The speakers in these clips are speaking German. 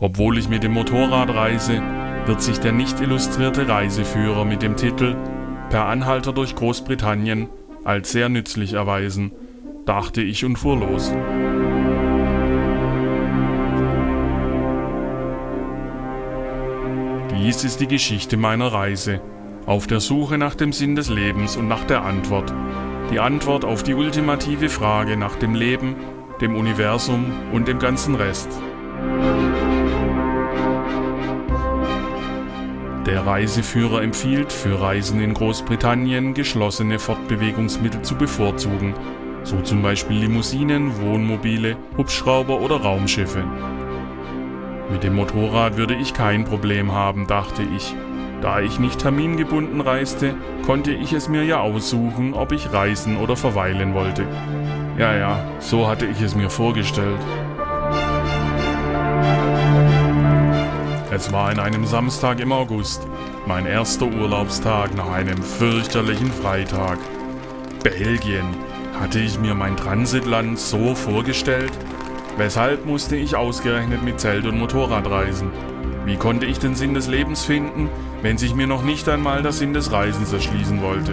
Obwohl ich mit dem Motorrad reise, wird sich der nicht illustrierte Reiseführer mit dem Titel Per Anhalter durch Großbritannien als sehr nützlich erweisen, dachte ich und fuhr los. Dies ist die Geschichte meiner Reise, auf der Suche nach dem Sinn des Lebens und nach der Antwort. Die Antwort auf die ultimative Frage nach dem Leben, dem Universum und dem ganzen Rest. Der Reiseführer empfiehlt, für Reisen in Großbritannien geschlossene Fortbewegungsmittel zu bevorzugen, so zum Beispiel Limousinen, Wohnmobile, Hubschrauber oder Raumschiffe. Mit dem Motorrad würde ich kein Problem haben, dachte ich. Da ich nicht termingebunden reiste, konnte ich es mir ja aussuchen, ob ich reisen oder verweilen wollte. Ja, ja, so hatte ich es mir vorgestellt. Es war in einem Samstag im August, mein erster Urlaubstag nach einem fürchterlichen Freitag. Belgien. Hatte ich mir mein Transitland so vorgestellt? Weshalb musste ich ausgerechnet mit Zelt und Motorrad reisen? Wie konnte ich den Sinn des Lebens finden, wenn sich mir noch nicht einmal der Sinn des Reisens erschließen wollte?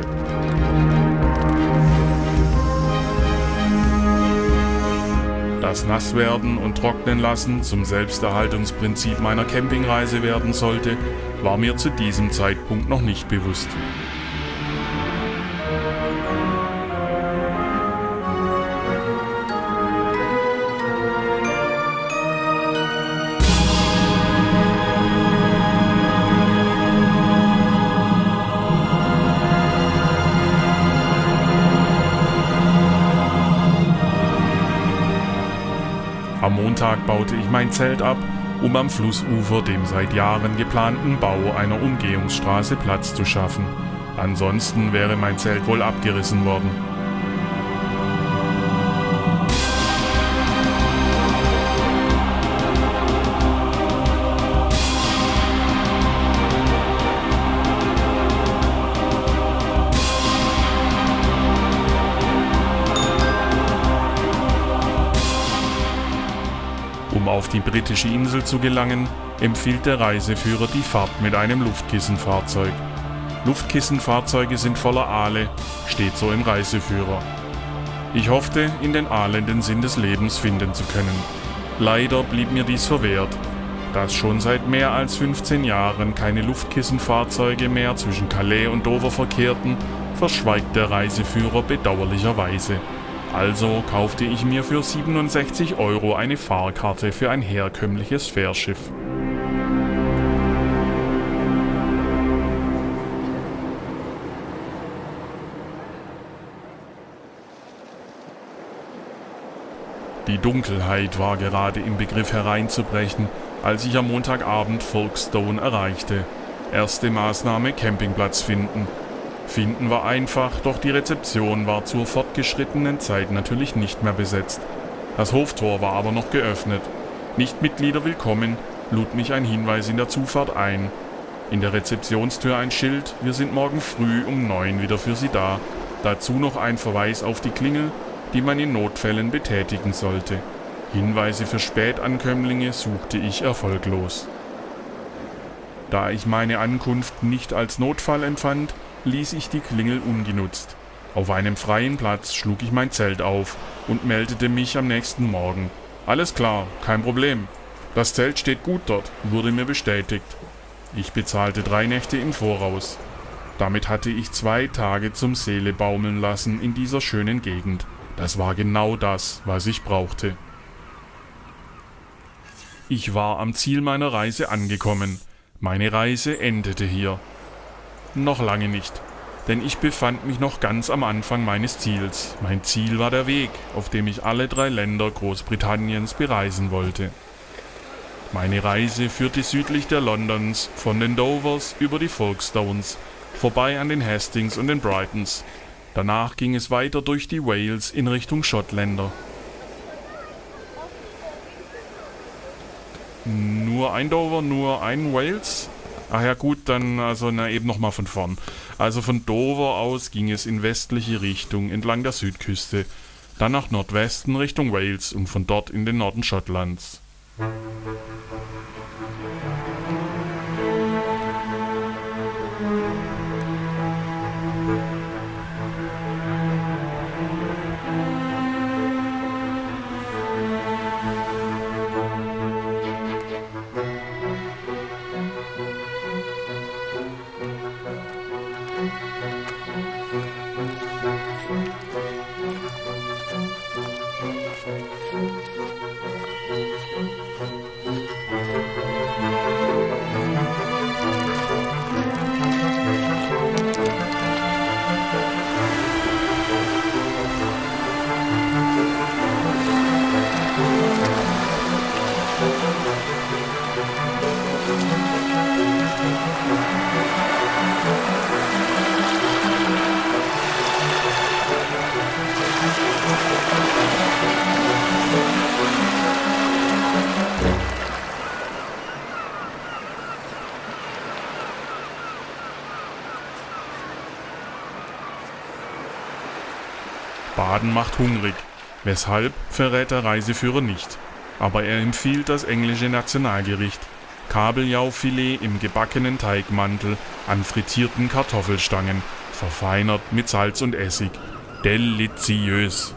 Das Nasswerden und Trocknen lassen zum Selbsterhaltungsprinzip meiner Campingreise werden sollte, war mir zu diesem Zeitpunkt noch nicht bewusst. Montag baute ich mein Zelt ab, um am Flussufer dem seit Jahren geplanten Bau einer Umgehungsstraße Platz zu schaffen. Ansonsten wäre mein Zelt wohl abgerissen worden. Die britische Insel zu gelangen, empfiehlt der Reiseführer die Fahrt mit einem Luftkissenfahrzeug. Luftkissenfahrzeuge sind voller Aale, steht so im Reiseführer. Ich hoffte, in den Aalen den Sinn des Lebens finden zu können. Leider blieb mir dies verwehrt. Dass schon seit mehr als 15 Jahren keine Luftkissenfahrzeuge mehr zwischen Calais und Dover verkehrten, verschweigt der Reiseführer bedauerlicherweise. Also kaufte ich mir für 67 Euro eine Fahrkarte für ein herkömmliches Fährschiff. Die Dunkelheit war gerade im Begriff hereinzubrechen, als ich am Montagabend Folkestone erreichte. Erste Maßnahme Campingplatz finden. Finden war einfach, doch die Rezeption war zur fortgeschrittenen Zeit natürlich nicht mehr besetzt. Das Hoftor war aber noch geöffnet. Nicht Mitglieder willkommen, lud mich ein Hinweis in der Zufahrt ein. In der Rezeptionstür ein Schild, wir sind morgen früh um neun wieder für Sie da. Dazu noch ein Verweis auf die Klingel, die man in Notfällen betätigen sollte. Hinweise für Spätankömmlinge suchte ich erfolglos. Da ich meine Ankunft nicht als Notfall empfand, ließ ich die Klingel ungenutzt. Auf einem freien Platz schlug ich mein Zelt auf und meldete mich am nächsten Morgen. Alles klar, kein Problem. Das Zelt steht gut dort, wurde mir bestätigt. Ich bezahlte drei Nächte im Voraus. Damit hatte ich zwei Tage zum Seele baumeln lassen in dieser schönen Gegend. Das war genau das, was ich brauchte. Ich war am Ziel meiner Reise angekommen. Meine Reise endete hier. Noch lange nicht, denn ich befand mich noch ganz am Anfang meines Ziels. Mein Ziel war der Weg, auf dem ich alle drei Länder Großbritanniens bereisen wollte. Meine Reise führte südlich der Londons, von den Dovers über die Folkestones, vorbei an den Hastings und den Brightons. Danach ging es weiter durch die Wales in Richtung Schottländer. Nur ein Dover, nur ein Wales? Ach ja gut, dann also na eben nochmal von vorn. Also von Dover aus ging es in westliche Richtung entlang der Südküste, dann nach Nordwesten Richtung Wales und von dort in den Norden Schottlands. Hungrig. Weshalb verrät der Reiseführer nicht. Aber er empfiehlt das englische Nationalgericht. Kabeljaufilet im gebackenen Teigmantel an frittierten Kartoffelstangen, verfeinert mit Salz und Essig. Deliziös.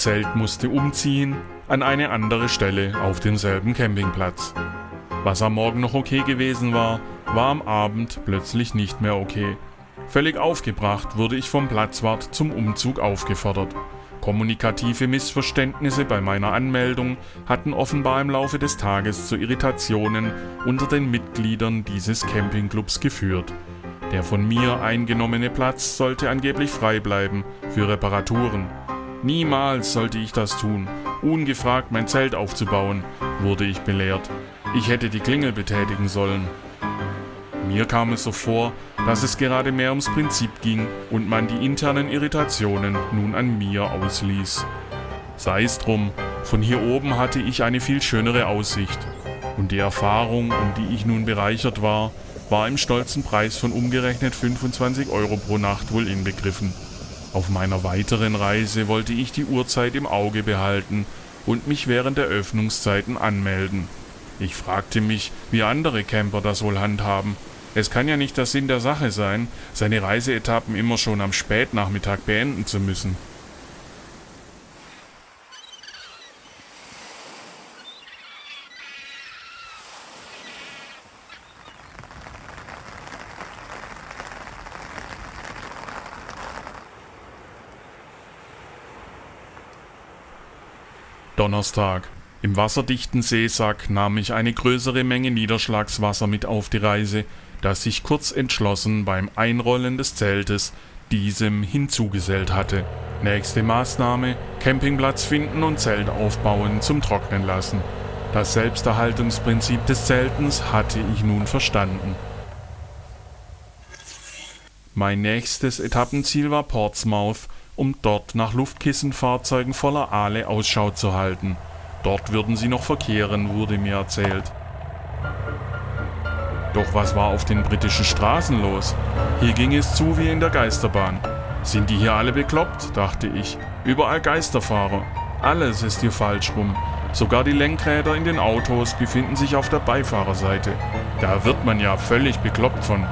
Zelt musste umziehen an eine andere Stelle auf demselben Campingplatz. Was am Morgen noch okay gewesen war, war am Abend plötzlich nicht mehr okay. Völlig aufgebracht wurde ich vom Platzwart zum Umzug aufgefordert. Kommunikative Missverständnisse bei meiner Anmeldung hatten offenbar im Laufe des Tages zu Irritationen unter den Mitgliedern dieses Campingclubs geführt. Der von mir eingenommene Platz sollte angeblich frei bleiben für Reparaturen. Niemals sollte ich das tun, ungefragt mein Zelt aufzubauen, wurde ich belehrt. Ich hätte die Klingel betätigen sollen. Mir kam es so vor, dass es gerade mehr ums Prinzip ging und man die internen Irritationen nun an mir ausließ. Sei es drum, von hier oben hatte ich eine viel schönere Aussicht. Und die Erfahrung, um die ich nun bereichert war, war im stolzen Preis von umgerechnet 25 Euro pro Nacht wohl inbegriffen. Auf meiner weiteren Reise wollte ich die Uhrzeit im Auge behalten und mich während der Öffnungszeiten anmelden. Ich fragte mich, wie andere Camper das wohl handhaben. Es kann ja nicht der Sinn der Sache sein, seine Reiseetappen immer schon am Spätnachmittag beenden zu müssen. Donnerstag. Im wasserdichten Seesack nahm ich eine größere Menge Niederschlagswasser mit auf die Reise, das sich kurz entschlossen beim Einrollen des Zeltes diesem hinzugesellt hatte. Nächste Maßnahme: Campingplatz finden und Zelt aufbauen zum Trocknen lassen. Das Selbsterhaltungsprinzip des Zeltens hatte ich nun verstanden. Mein nächstes Etappenziel war Portsmouth um dort nach Luftkissenfahrzeugen voller Aale Ausschau zu halten. Dort würden sie noch verkehren, wurde mir erzählt. Doch was war auf den britischen Straßen los? Hier ging es zu wie in der Geisterbahn. Sind die hier alle bekloppt, dachte ich. Überall Geisterfahrer. Alles ist hier falsch rum. Sogar die Lenkräder in den Autos befinden sich auf der Beifahrerseite. Da wird man ja völlig bekloppt von.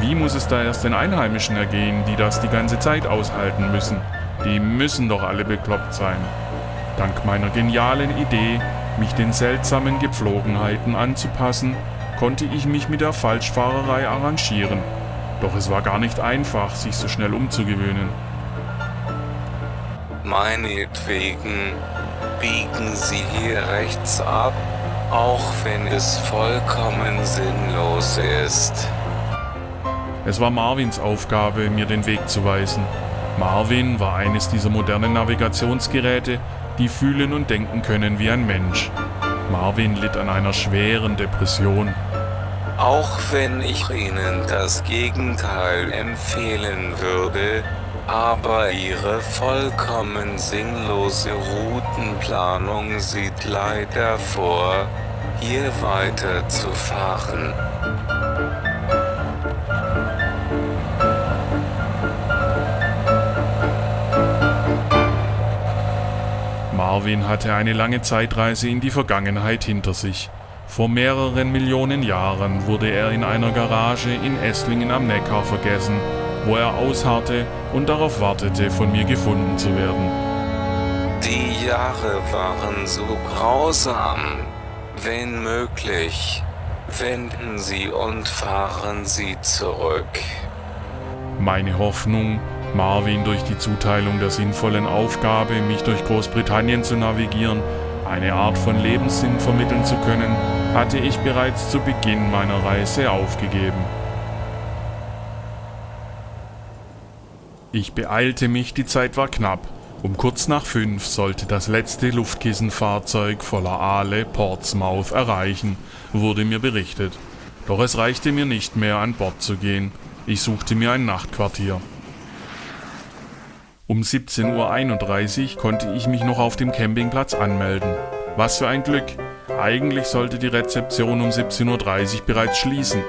Wie muss es da erst den Einheimischen ergehen, die das die ganze Zeit aushalten müssen? Die müssen doch alle bekloppt sein. Dank meiner genialen Idee, mich den seltsamen Gepflogenheiten anzupassen, konnte ich mich mit der Falschfahrerei arrangieren. Doch es war gar nicht einfach, sich so schnell umzugewöhnen. Meinetwegen biegen Sie hier rechts ab, auch wenn es vollkommen sinnlos ist. Es war Marvins Aufgabe, mir den Weg zu weisen. Marvin war eines dieser modernen Navigationsgeräte, die fühlen und denken können wie ein Mensch. Marvin litt an einer schweren Depression. Auch wenn ich Ihnen das Gegenteil empfehlen würde, aber Ihre vollkommen sinnlose Routenplanung sieht leider vor, hier weiterzufahren. Marvin hatte eine lange Zeitreise in die Vergangenheit hinter sich. Vor mehreren Millionen Jahren wurde er in einer Garage in Esslingen am Neckar vergessen, wo er ausharrte und darauf wartete, von mir gefunden zu werden. Die Jahre waren so grausam. Wenn möglich, wenden Sie und fahren Sie zurück. Meine Hoffnung, Marvin durch die Zuteilung der sinnvollen Aufgabe, mich durch Großbritannien zu navigieren, eine Art von Lebenssinn vermitteln zu können, hatte ich bereits zu Beginn meiner Reise aufgegeben. Ich beeilte mich, die Zeit war knapp. Um kurz nach fünf sollte das letzte Luftkissenfahrzeug voller Aale Portsmouth erreichen, wurde mir berichtet. Doch es reichte mir nicht mehr, an Bord zu gehen. Ich suchte mir ein Nachtquartier. Um 17.31 Uhr konnte ich mich noch auf dem Campingplatz anmelden. Was für ein Glück! Eigentlich sollte die Rezeption um 17.30 Uhr bereits schließen.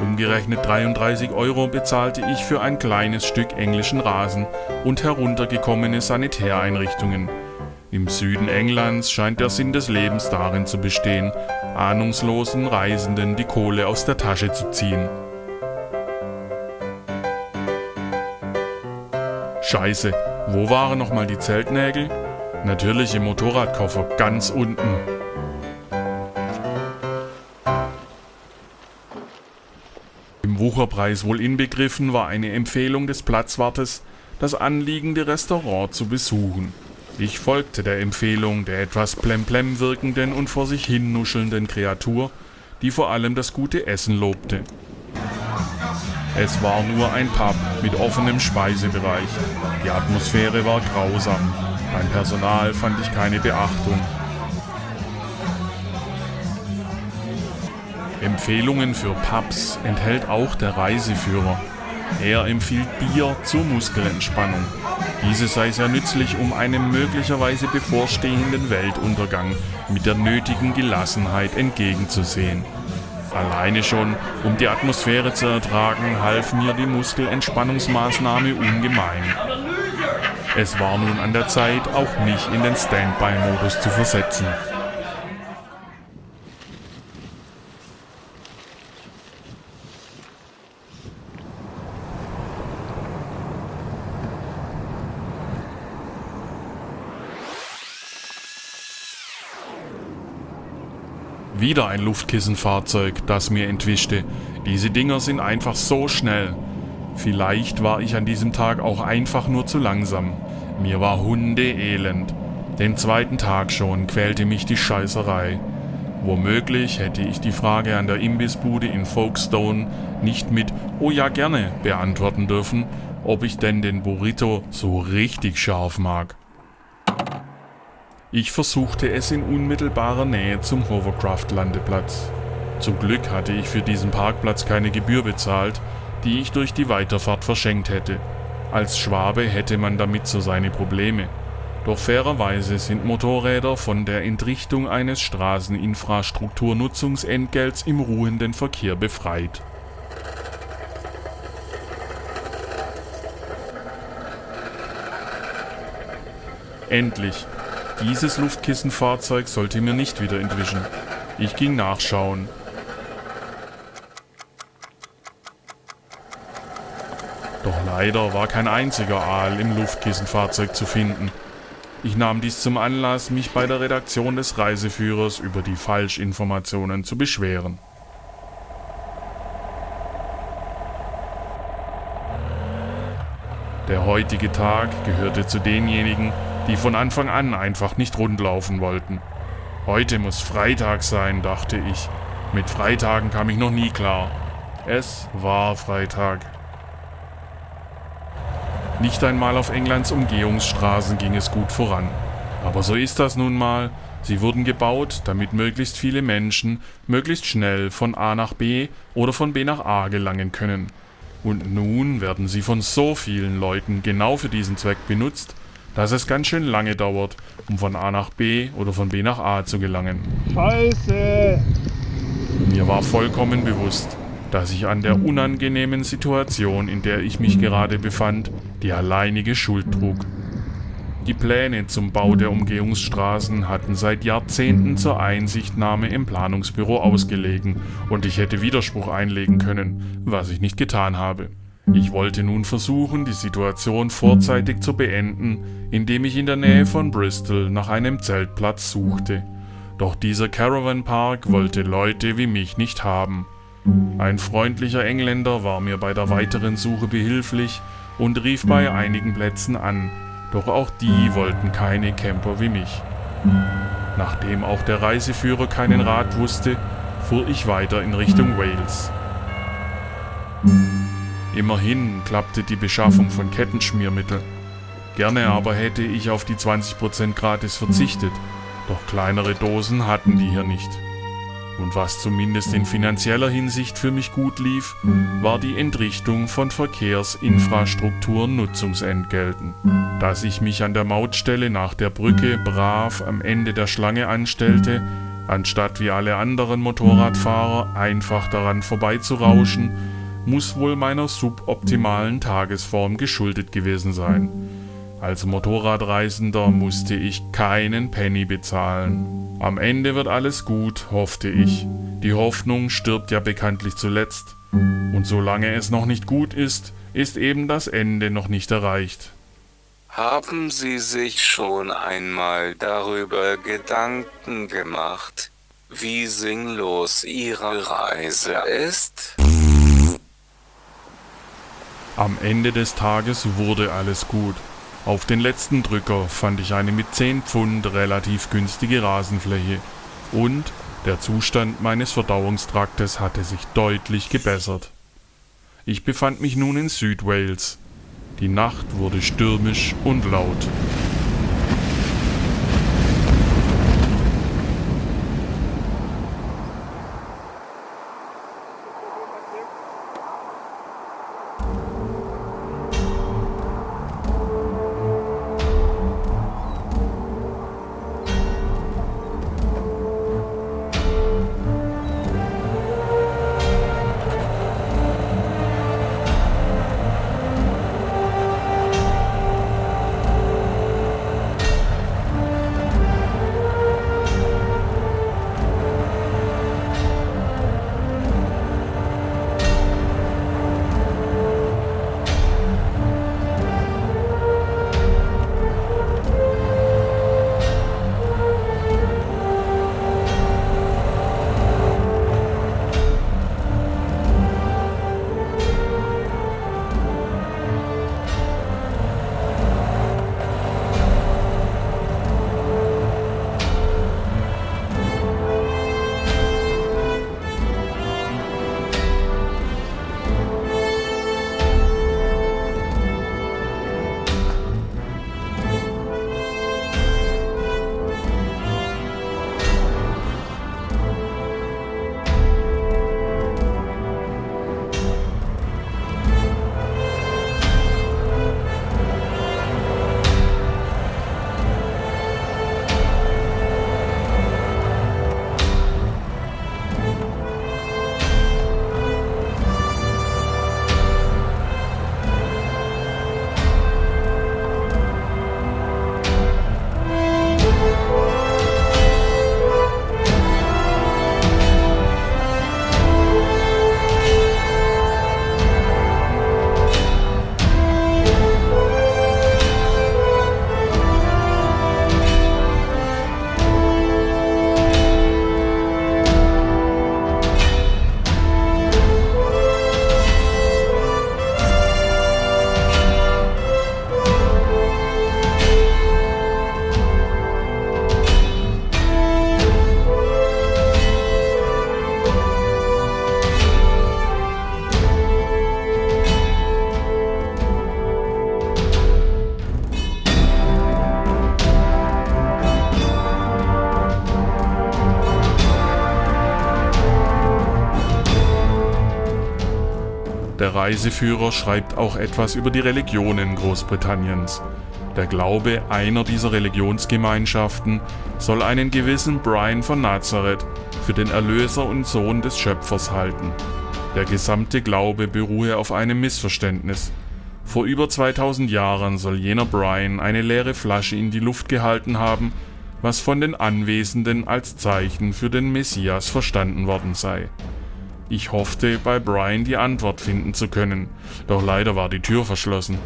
Umgerechnet 33 Euro bezahlte ich für ein kleines Stück englischen Rasen und heruntergekommene Sanitäreinrichtungen. Im Süden Englands scheint der Sinn des Lebens darin zu bestehen, ahnungslosen Reisenden die Kohle aus der Tasche zu ziehen. Scheiße, wo waren nochmal die Zeltnägel? Natürlich im Motorradkoffer, ganz unten. Im Wucherpreis wohl inbegriffen war eine Empfehlung des Platzwartes, das anliegende Restaurant zu besuchen. Ich folgte der Empfehlung der etwas plemplem wirkenden und vor sich hin nuschelnden Kreatur, die vor allem das gute Essen lobte. Es war nur ein Pub mit offenem Speisebereich. Die Atmosphäre war grausam. Beim Personal fand ich keine Beachtung. Empfehlungen für Pubs enthält auch der Reiseführer. Er empfiehlt Bier zur Muskelentspannung. Diese sei sehr nützlich, um einem möglicherweise bevorstehenden Weltuntergang mit der nötigen Gelassenheit entgegenzusehen. Alleine schon, um die Atmosphäre zu ertragen, half mir die Muskelentspannungsmaßnahme ungemein. Es war nun an der Zeit, auch mich in den Standby-Modus zu versetzen. Wieder ein Luftkissenfahrzeug, das mir entwischte. Diese Dinger sind einfach so schnell. Vielleicht war ich an diesem Tag auch einfach nur zu langsam. Mir war hundeelend. Den zweiten Tag schon quälte mich die Scheißerei. Womöglich hätte ich die Frage an der Imbissbude in Folkestone nicht mit Oh ja gerne beantworten dürfen, ob ich denn den Burrito so richtig scharf mag. Ich versuchte es in unmittelbarer Nähe zum Hovercraft-Landeplatz. Zum Glück hatte ich für diesen Parkplatz keine Gebühr bezahlt, die ich durch die Weiterfahrt verschenkt hätte. Als Schwabe hätte man damit so seine Probleme. Doch fairerweise sind Motorräder von der Entrichtung eines Straßeninfrastrukturnutzungsentgelts im ruhenden Verkehr befreit. Endlich, dieses Luftkissenfahrzeug sollte mir nicht wieder entwischen. Ich ging nachschauen. Leider war kein einziger Aal im Luftkissenfahrzeug zu finden. Ich nahm dies zum Anlass, mich bei der Redaktion des Reiseführers über die Falschinformationen zu beschweren. Der heutige Tag gehörte zu denjenigen, die von Anfang an einfach nicht rundlaufen wollten. Heute muss Freitag sein, dachte ich. Mit Freitagen kam ich noch nie klar. Es war Freitag. Nicht einmal auf Englands Umgehungsstraßen ging es gut voran. Aber so ist das nun mal. Sie wurden gebaut, damit möglichst viele Menschen möglichst schnell von A nach B oder von B nach A gelangen können. Und nun werden sie von so vielen Leuten genau für diesen Zweck benutzt, dass es ganz schön lange dauert, um von A nach B oder von B nach A zu gelangen. Scheiße! Mir war vollkommen bewusst, dass ich an der unangenehmen Situation, in der ich mich gerade befand, die alleinige Schuld trug. Die Pläne zum Bau der Umgehungsstraßen hatten seit Jahrzehnten zur Einsichtnahme im Planungsbüro ausgelegen und ich hätte Widerspruch einlegen können, was ich nicht getan habe. Ich wollte nun versuchen, die Situation vorzeitig zu beenden, indem ich in der Nähe von Bristol nach einem Zeltplatz suchte. Doch dieser Caravan Park wollte Leute wie mich nicht haben. Ein freundlicher Engländer war mir bei der weiteren Suche behilflich und rief bei einigen Plätzen an, doch auch die wollten keine Camper wie mich. Nachdem auch der Reiseführer keinen Rat wusste, fuhr ich weiter in Richtung Wales. Immerhin klappte die Beschaffung von Kettenschmiermittel. Gerne aber hätte ich auf die 20% gratis verzichtet, doch kleinere Dosen hatten die hier nicht. Und was zumindest in finanzieller Hinsicht für mich gut lief, war die Entrichtung von Verkehrsinfrastrukturnutzungsentgelten. Dass ich mich an der Mautstelle nach der Brücke brav am Ende der Schlange anstellte, anstatt wie alle anderen Motorradfahrer einfach daran vorbeizurauschen, muss wohl meiner suboptimalen Tagesform geschuldet gewesen sein. Als Motorradreisender musste ich keinen Penny bezahlen. Am Ende wird alles gut, hoffte ich. Die Hoffnung stirbt ja bekanntlich zuletzt. Und solange es noch nicht gut ist, ist eben das Ende noch nicht erreicht. Haben Sie sich schon einmal darüber Gedanken gemacht, wie sinnlos Ihre Reise ist? Am Ende des Tages wurde alles gut. Auf den letzten Drücker fand ich eine mit 10 Pfund relativ günstige Rasenfläche und der Zustand meines Verdauungstraktes hatte sich deutlich gebessert. Ich befand mich nun in Südwales. Die Nacht wurde stürmisch und laut. Reiseführer schreibt auch etwas über die Religionen Großbritanniens. Der Glaube einer dieser Religionsgemeinschaften soll einen gewissen Brian von Nazareth für den Erlöser und Sohn des Schöpfers halten. Der gesamte Glaube beruhe auf einem Missverständnis. Vor über 2000 Jahren soll jener Brian eine leere Flasche in die Luft gehalten haben, was von den Anwesenden als Zeichen für den Messias verstanden worden sei. Ich hoffte, bei Brian die Antwort finden zu können, doch leider war die Tür verschlossen.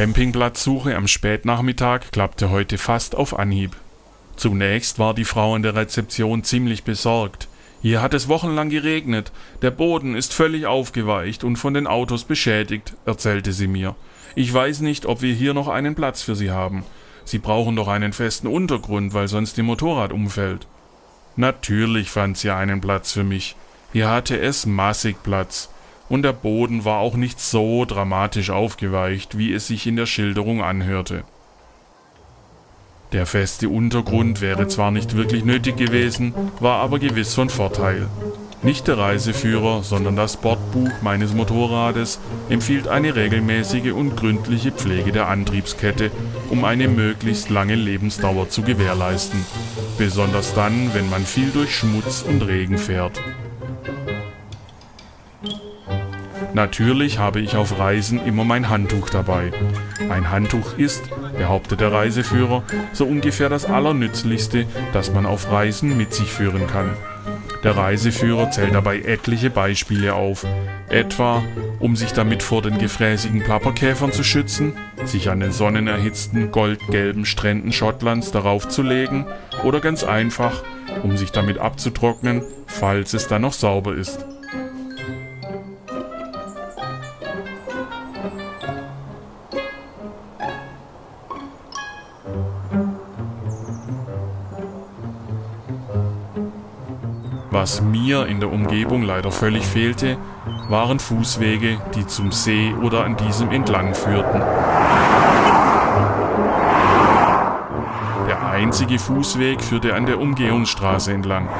Campingplatzsuche am Spätnachmittag klappte heute fast auf Anhieb. Zunächst war die Frau an der Rezeption ziemlich besorgt. Hier hat es wochenlang geregnet, der Boden ist völlig aufgeweicht und von den Autos beschädigt, erzählte sie mir. Ich weiß nicht, ob wir hier noch einen Platz für Sie haben. Sie brauchen doch einen festen Untergrund, weil sonst Ihr Motorrad umfällt. Natürlich fand sie einen Platz für mich. Hier hatte es massig Platz. Und der Boden war auch nicht so dramatisch aufgeweicht, wie es sich in der Schilderung anhörte. Der feste Untergrund wäre zwar nicht wirklich nötig gewesen, war aber gewiss von Vorteil. Nicht der Reiseführer, sondern das Bordbuch meines Motorrades empfiehlt eine regelmäßige und gründliche Pflege der Antriebskette, um eine möglichst lange Lebensdauer zu gewährleisten. Besonders dann, wenn man viel durch Schmutz und Regen fährt. Natürlich habe ich auf Reisen immer mein Handtuch dabei. Ein Handtuch ist, behauptet der Reiseführer, so ungefähr das Allernützlichste, das man auf Reisen mit sich führen kann. Der Reiseführer zählt dabei etliche Beispiele auf, etwa um sich damit vor den gefräßigen Plapperkäfern zu schützen, sich an den sonnenerhitzten goldgelben Stränden Schottlands darauf zu legen oder ganz einfach, um sich damit abzutrocknen, falls es dann noch sauber ist. Was mir in der Umgebung leider völlig fehlte, waren Fußwege, die zum See oder an diesem entlang führten. Der einzige Fußweg führte an der Umgehungsstraße entlang.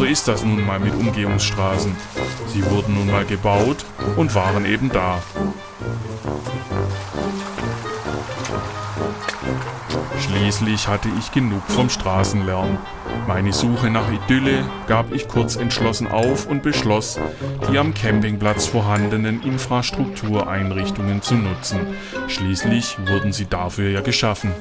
So ist das nun mal mit Umgehungsstraßen. Sie wurden nun mal gebaut und waren eben da. Schließlich hatte ich genug vom Straßenlärm. Meine Suche nach Idylle gab ich kurz entschlossen auf und beschloss, die am Campingplatz vorhandenen Infrastruktureinrichtungen zu nutzen. Schließlich wurden sie dafür ja geschaffen.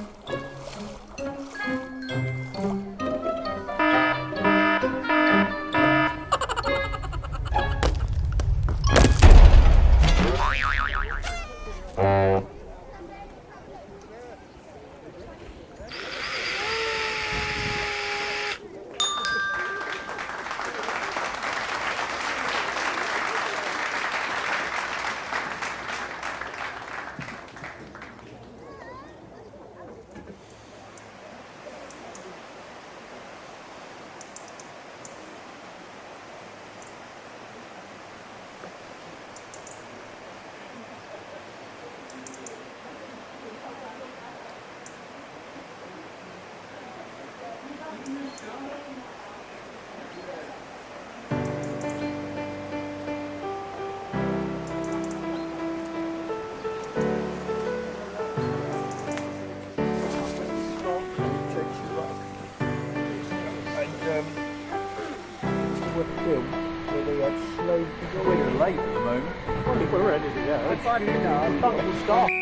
Ready to go. It's fine, you know, fuck will stop.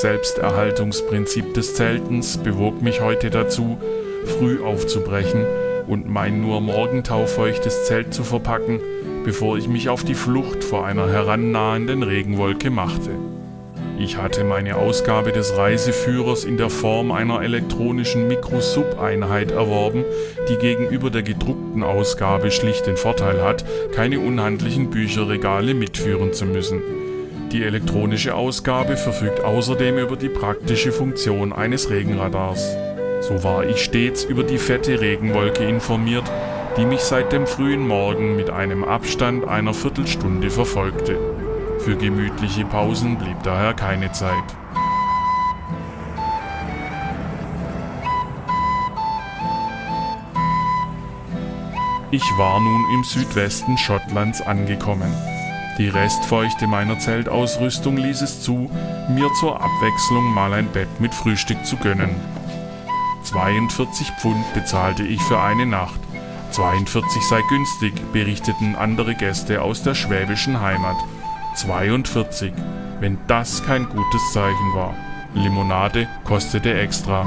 Selbsterhaltungsprinzip des Zeltens bewog mich heute dazu, früh aufzubrechen und mein nur morgentaufeuchtes Zelt zu verpacken, bevor ich mich auf die Flucht vor einer herannahenden Regenwolke machte. Ich hatte meine Ausgabe des Reiseführers in der Form einer elektronischen Mikrosub-Einheit erworben, die gegenüber der gedruckten Ausgabe schlicht den Vorteil hat, keine unhandlichen Bücherregale mitführen zu müssen. Die elektronische Ausgabe verfügt außerdem über die praktische Funktion eines Regenradars. So war ich stets über die fette Regenwolke informiert, die mich seit dem frühen Morgen mit einem Abstand einer Viertelstunde verfolgte. Für gemütliche Pausen blieb daher keine Zeit. Ich war nun im Südwesten Schottlands angekommen. Die Restfeuchte meiner Zeltausrüstung ließ es zu, mir zur Abwechslung mal ein Bett mit Frühstück zu gönnen. 42 Pfund bezahlte ich für eine Nacht. 42 sei günstig, berichteten andere Gäste aus der schwäbischen Heimat. 42, wenn das kein gutes Zeichen war. Limonade kostete extra.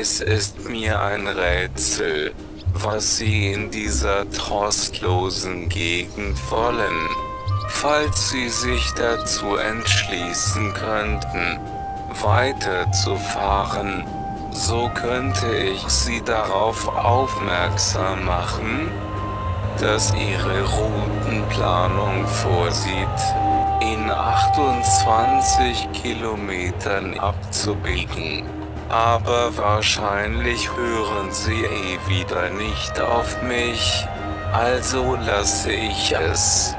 Es ist mir ein Rätsel, was Sie in dieser trostlosen Gegend wollen. Falls Sie sich dazu entschließen könnten, weiterzufahren, so könnte ich Sie darauf aufmerksam machen, dass Ihre Routenplanung vorsieht, in 28 Kilometern abzubiegen. Aber wahrscheinlich hören Sie eh wieder nicht auf mich, also lasse ich es.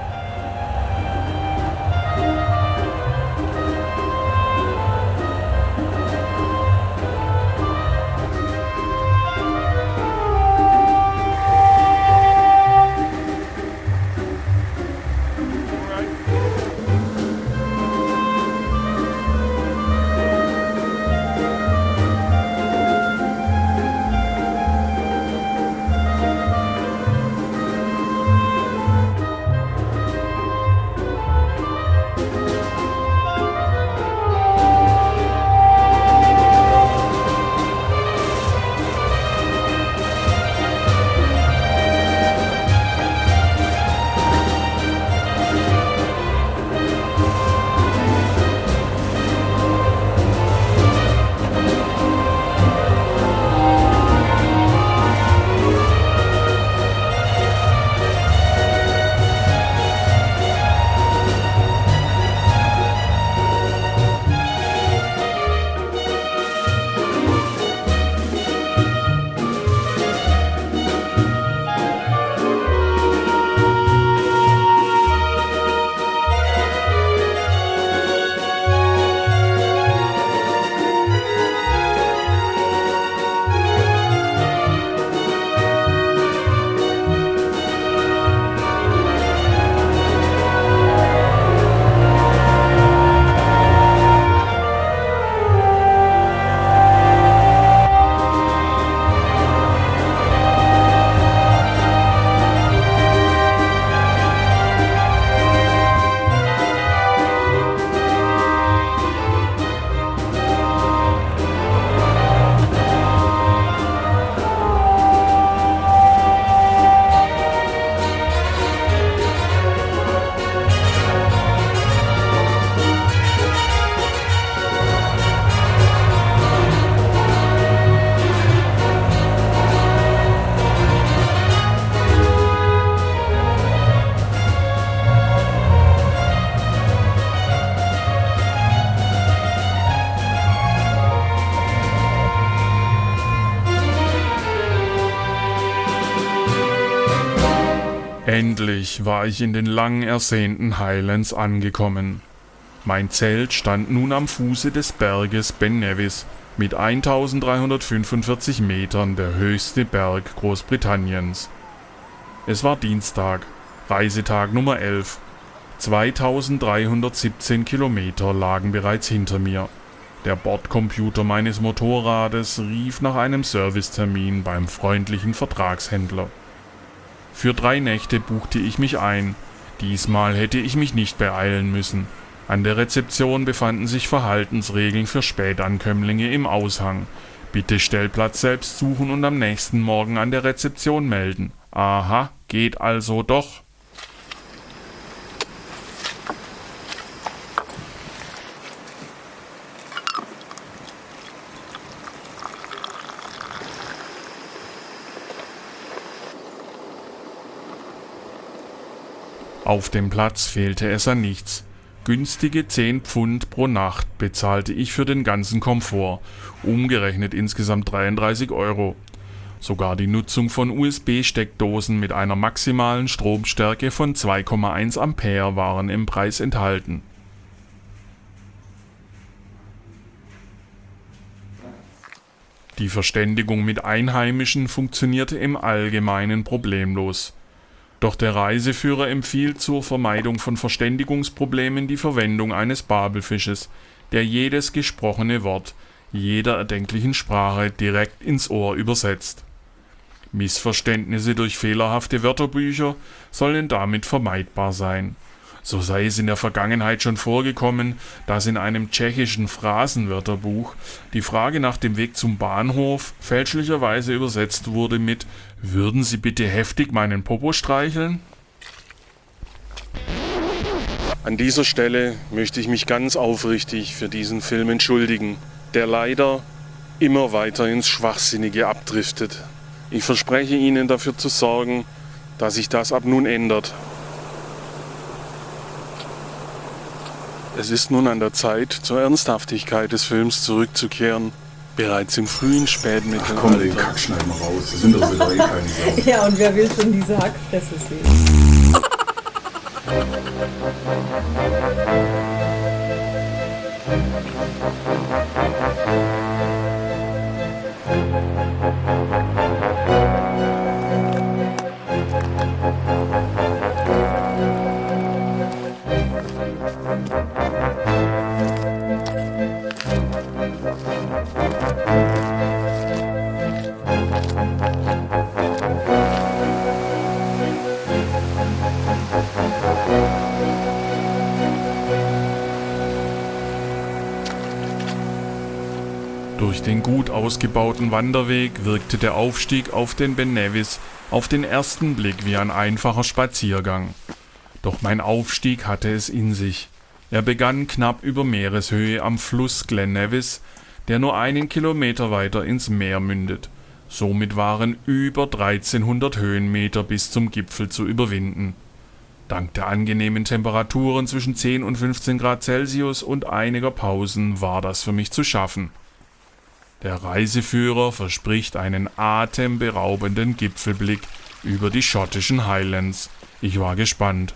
War ich in den lang ersehnten Highlands angekommen. Mein Zelt stand nun am Fuße des Berges Ben Nevis, mit 1345 Metern der höchste Berg Großbritanniens. Es war Dienstag, Reisetag Nummer 11. 2317 Kilometer lagen bereits hinter mir. Der Bordcomputer meines Motorrades rief nach einem Servicetermin beim freundlichen Vertragshändler. Für drei Nächte buchte ich mich ein. Diesmal hätte ich mich nicht beeilen müssen. An der Rezeption befanden sich Verhaltensregeln für Spätankömmlinge im Aushang. Bitte Stellplatz selbst suchen und am nächsten Morgen an der Rezeption melden. Aha, geht also doch. Auf dem Platz fehlte es an nichts. Günstige 10 Pfund pro Nacht bezahlte ich für den ganzen Komfort, umgerechnet insgesamt 33 Euro. Sogar die Nutzung von USB-Steckdosen mit einer maximalen Stromstärke von 2,1 Ampere waren im Preis enthalten. Die Verständigung mit Einheimischen funktionierte im Allgemeinen problemlos. Doch der Reiseführer empfiehlt zur Vermeidung von Verständigungsproblemen die Verwendung eines Babelfisches, der jedes gesprochene Wort jeder erdenklichen Sprache direkt ins Ohr übersetzt. Missverständnisse durch fehlerhafte Wörterbücher sollen damit vermeidbar sein. So sei es in der Vergangenheit schon vorgekommen, dass in einem tschechischen Phrasenwörterbuch die Frage nach dem Weg zum Bahnhof fälschlicherweise übersetzt wurde mit Würden Sie bitte heftig meinen Popo streicheln? An dieser Stelle möchte ich mich ganz aufrichtig für diesen Film entschuldigen, der leider immer weiter ins Schwachsinnige abdriftet. Ich verspreche Ihnen dafür zu sorgen, dass sich das ab nun ändert. Es ist nun an der Zeit, zur Ernsthaftigkeit des Films zurückzukehren. Bereits im frühen Spätmittelalter. Komm, den Kack schneiden wir raus. Das sind doch so eh keine Sau. Ja, und wer will schon diese Hackfresse sehen? Durch den gut ausgebauten Wanderweg wirkte der Aufstieg auf den Ben Nevis auf den ersten Blick wie ein einfacher Spaziergang. Doch mein Aufstieg hatte es in sich. Er begann knapp über Meereshöhe am Fluss Glen Nevis, der nur einen Kilometer weiter ins Meer mündet. Somit waren über 1300 Höhenmeter bis zum Gipfel zu überwinden. Dank der angenehmen Temperaturen zwischen 10 und 15 Grad Celsius und einiger Pausen war das für mich zu schaffen. Der Reiseführer verspricht einen atemberaubenden Gipfelblick über die schottischen Highlands. Ich war gespannt.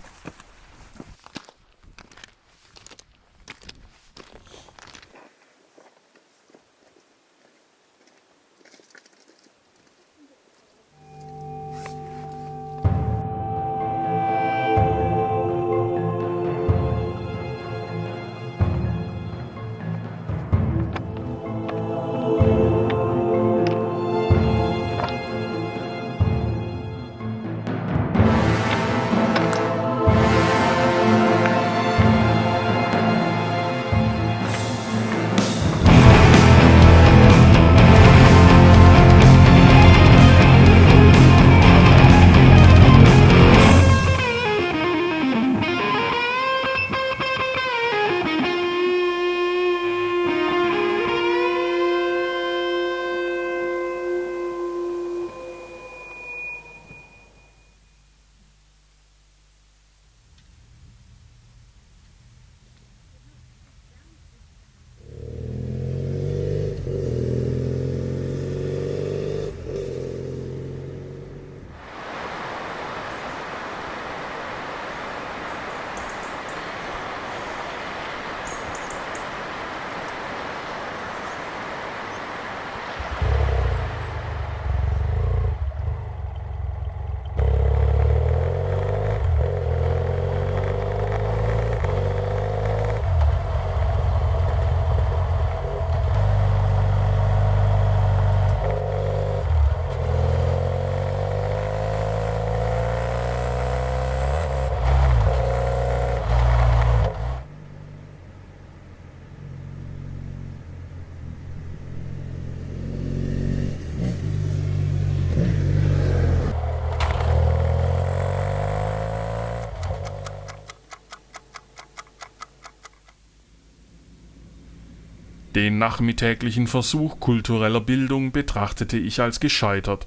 Den nachmittäglichen Versuch kultureller Bildung betrachtete ich als gescheitert.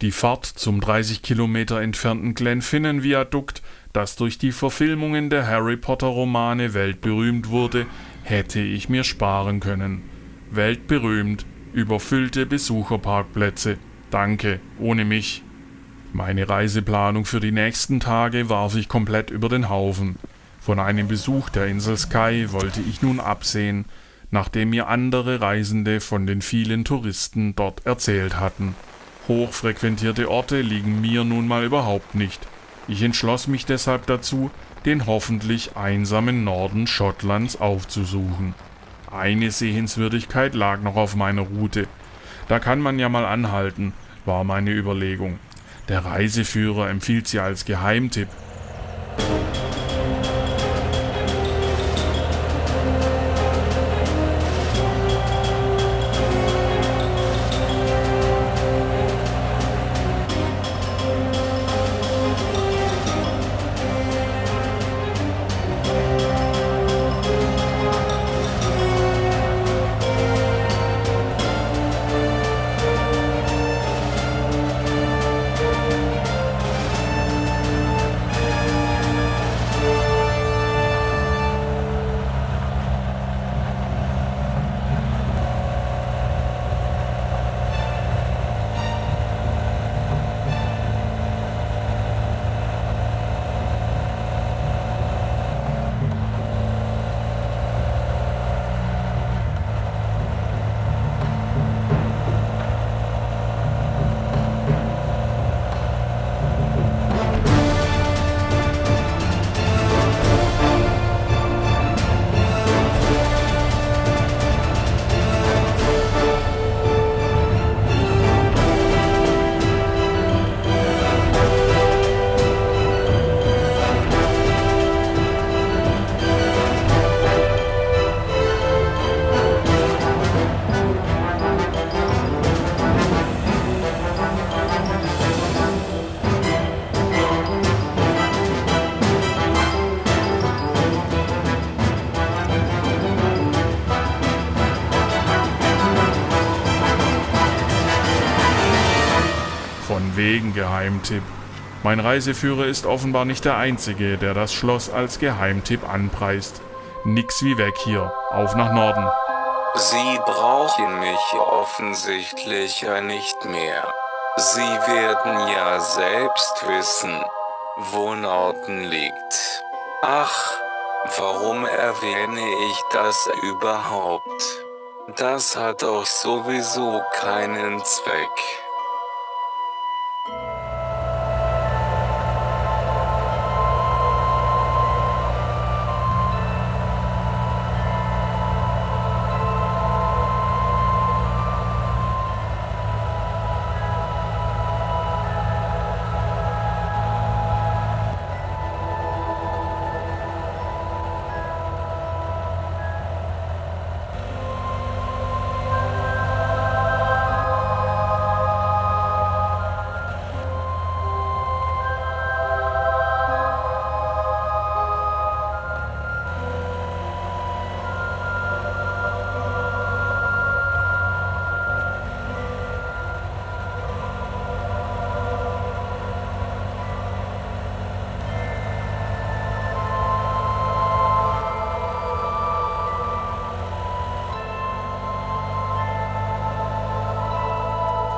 Die Fahrt zum 30 Kilometer entfernten Glenfinnan-Viadukt, das durch die Verfilmungen der Harry Potter-Romane weltberühmt wurde, hätte ich mir sparen können. Weltberühmt, überfüllte Besucherparkplätze, Danke, ohne mich. Meine Reiseplanung für die nächsten Tage warf ich komplett über den Haufen. Von einem Besuch der Insel Sky wollte ich nun absehen, nachdem mir andere Reisende von den vielen Touristen dort erzählt hatten. Hochfrequentierte Orte liegen mir nun mal überhaupt nicht. Ich entschloss mich deshalb dazu, den hoffentlich einsamen Norden Schottlands aufzusuchen. Eine Sehenswürdigkeit lag noch auf meiner Route. Da kann man ja mal anhalten, war meine Überlegung. Der Reiseführer empfiehlt sie als Geheimtipp. Von wegen Geheimtipp. Mein Reiseführer ist offenbar nicht der Einzige, der das Schloss als Geheimtipp anpreist. Nix wie weg hier, auf nach Norden. Sie brauchen mich offensichtlich nicht mehr. Sie werden ja selbst wissen, wo Norden liegt. Ach, warum erwähne ich das überhaupt? Das hat doch sowieso keinen Zweck.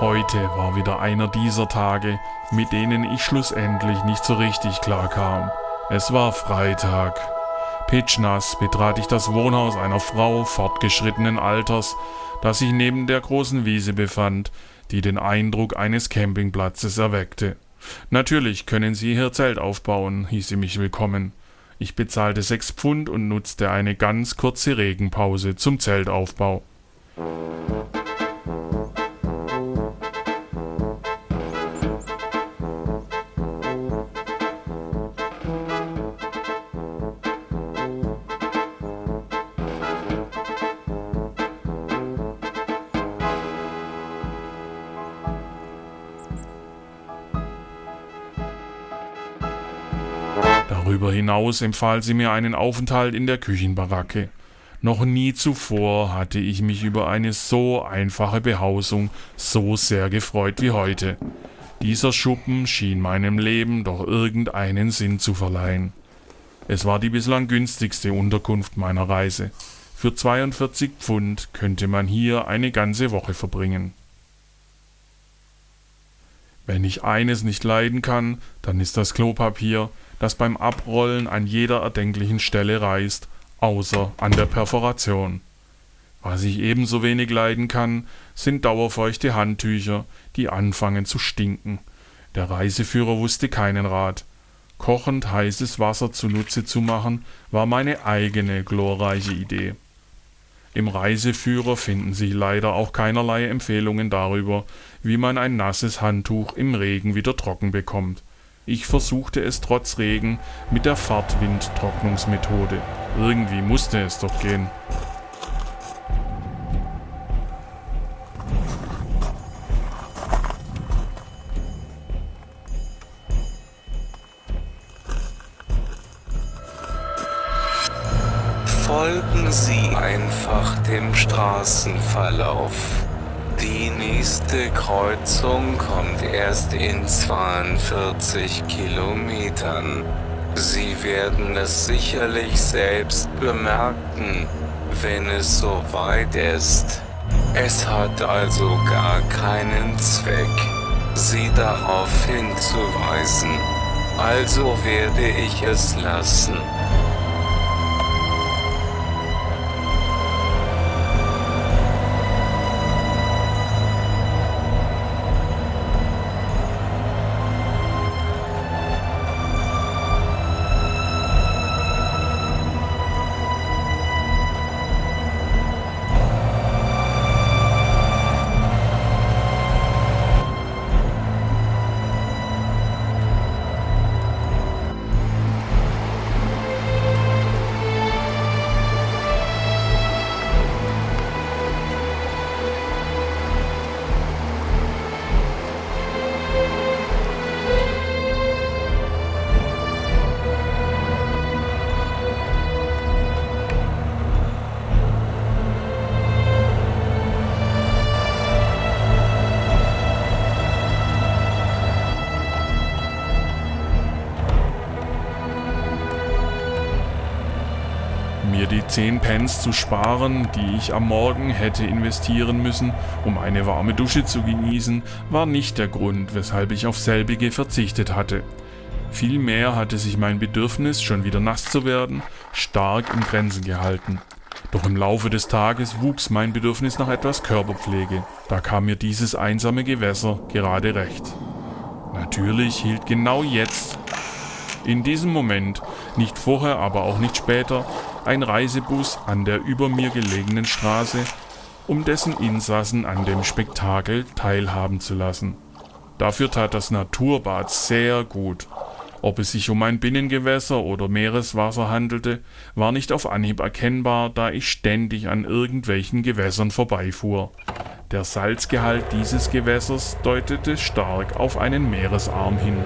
Heute war wieder einer dieser Tage, mit denen ich schlussendlich nicht so richtig klar kam. Es war Freitag. Pitschnass betrat ich das Wohnhaus einer Frau fortgeschrittenen Alters, das sich neben der großen Wiese befand, die den Eindruck eines Campingplatzes erweckte. Natürlich können Sie hier Zelt aufbauen, hieß sie mich willkommen. Ich bezahlte sechs Pfund und nutzte eine ganz kurze Regenpause zum Zeltaufbau. Hinaus empfahl sie mir einen Aufenthalt in der Küchenbaracke. Noch nie zuvor hatte ich mich über eine so einfache Behausung so sehr gefreut wie heute. Dieser Schuppen schien meinem Leben doch irgendeinen Sinn zu verleihen. Es war die bislang günstigste Unterkunft meiner Reise. Für 42 Pfund könnte man hier eine ganze Woche verbringen. Wenn ich eines nicht leiden kann, dann ist das Klopapier, das beim Abrollen an jeder erdenklichen Stelle reißt, außer an der Perforation. Was ich ebenso wenig leiden kann, sind dauerfeuchte Handtücher, die anfangen zu stinken. Der Reiseführer wusste keinen Rat. Kochend heißes Wasser zunutze zu machen, war meine eigene glorreiche Idee. Im Reiseführer finden sich leider auch keinerlei Empfehlungen darüber, wie man ein nasses Handtuch im Regen wieder trocken bekommt. Ich versuchte es trotz Regen mit der Fahrtwindtrocknungsmethode. Irgendwie musste es doch gehen. Folgen Sie einfach dem Straßenverlauf. Die nächste Kreuzung kommt erst in 42 Kilometern. Sie werden es sicherlich selbst bemerken, wenn es soweit ist. Es hat also gar keinen Zweck, Sie darauf hinzuweisen. Also werde ich es lassen. 10 Pence zu sparen, die ich am Morgen hätte investieren müssen, um eine warme Dusche zu genießen, war nicht der Grund, weshalb ich auf selbige verzichtet hatte. Vielmehr hatte sich mein Bedürfnis, schon wieder nass zu werden, stark in Grenzen gehalten. Doch im Laufe des Tages wuchs mein Bedürfnis nach etwas Körperpflege. Da kam mir dieses einsame Gewässer gerade recht. Natürlich hielt genau jetzt, in diesem Moment, nicht vorher, aber auch nicht später, ein Reisebus an der über mir gelegenen Straße, um dessen Insassen an dem Spektakel teilhaben zu lassen. Dafür tat das Naturbad sehr gut. Ob es sich um ein Binnengewässer oder Meereswasser handelte, war nicht auf Anhieb erkennbar, da ich ständig an irgendwelchen Gewässern vorbeifuhr. Der Salzgehalt dieses Gewässers deutete stark auf einen Meeresarm hin.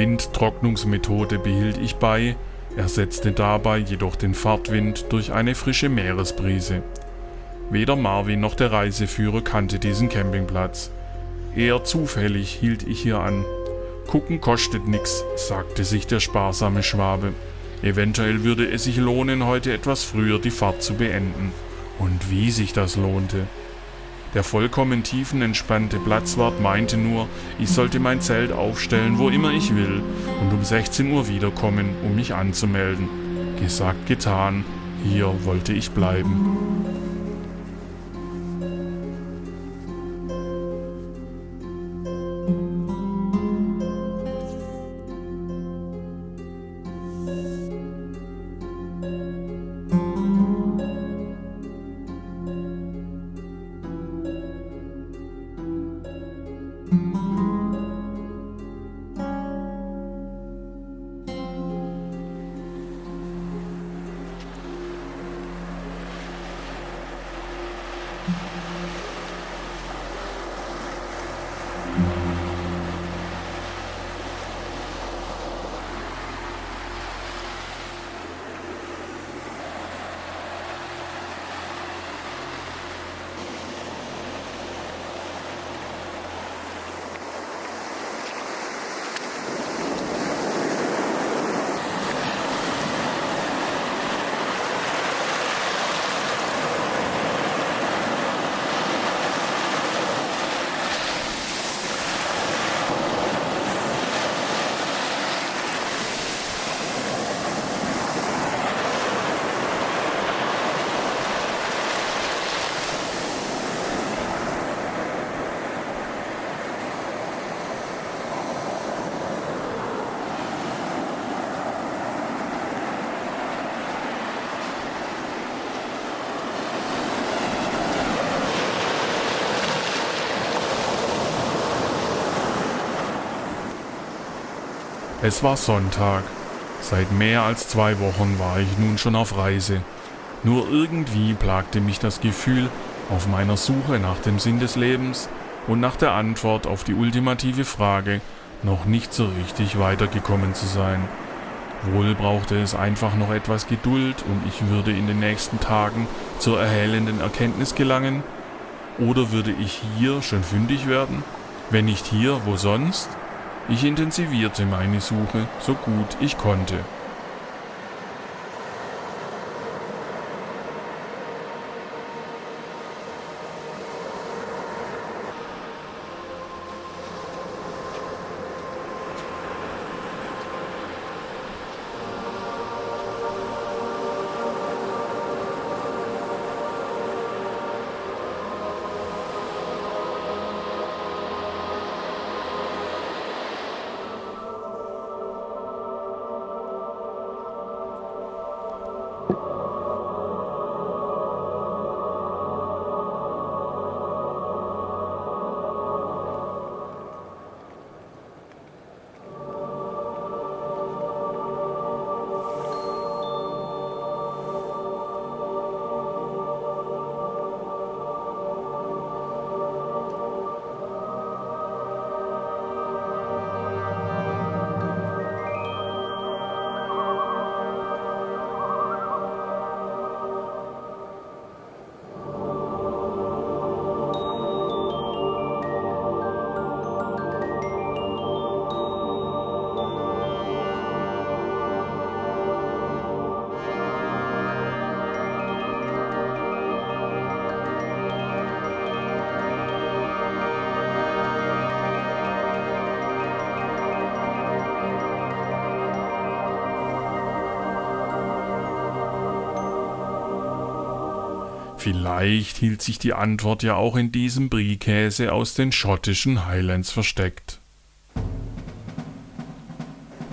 Windtrocknungsmethode behielt ich bei, ersetzte dabei jedoch den Fahrtwind durch eine frische Meeresbrise. Weder Marvin noch der Reiseführer kannte diesen Campingplatz. Eher zufällig hielt ich hier an. Gucken kostet nix, sagte sich der sparsame Schwabe. Eventuell würde es sich lohnen, heute etwas früher die Fahrt zu beenden. Und wie sich das lohnte. Der vollkommen tiefenentspannte Platzwart meinte nur, ich sollte mein Zelt aufstellen, wo immer ich will, und um 16 Uhr wiederkommen, um mich anzumelden. Gesagt, getan, hier wollte ich bleiben. Es war Sonntag. Seit mehr als zwei Wochen war ich nun schon auf Reise. Nur irgendwie plagte mich das Gefühl, auf meiner Suche nach dem Sinn des Lebens und nach der Antwort auf die ultimative Frage noch nicht so richtig weitergekommen zu sein. Wohl brauchte es einfach noch etwas Geduld und ich würde in den nächsten Tagen zur erhellenden Erkenntnis gelangen? Oder würde ich hier schon fündig werden? Wenn nicht hier, wo sonst? Ich intensivierte meine Suche so gut ich konnte. Vielleicht hielt sich die Antwort ja auch in diesem Brie-Käse aus den schottischen Highlands versteckt.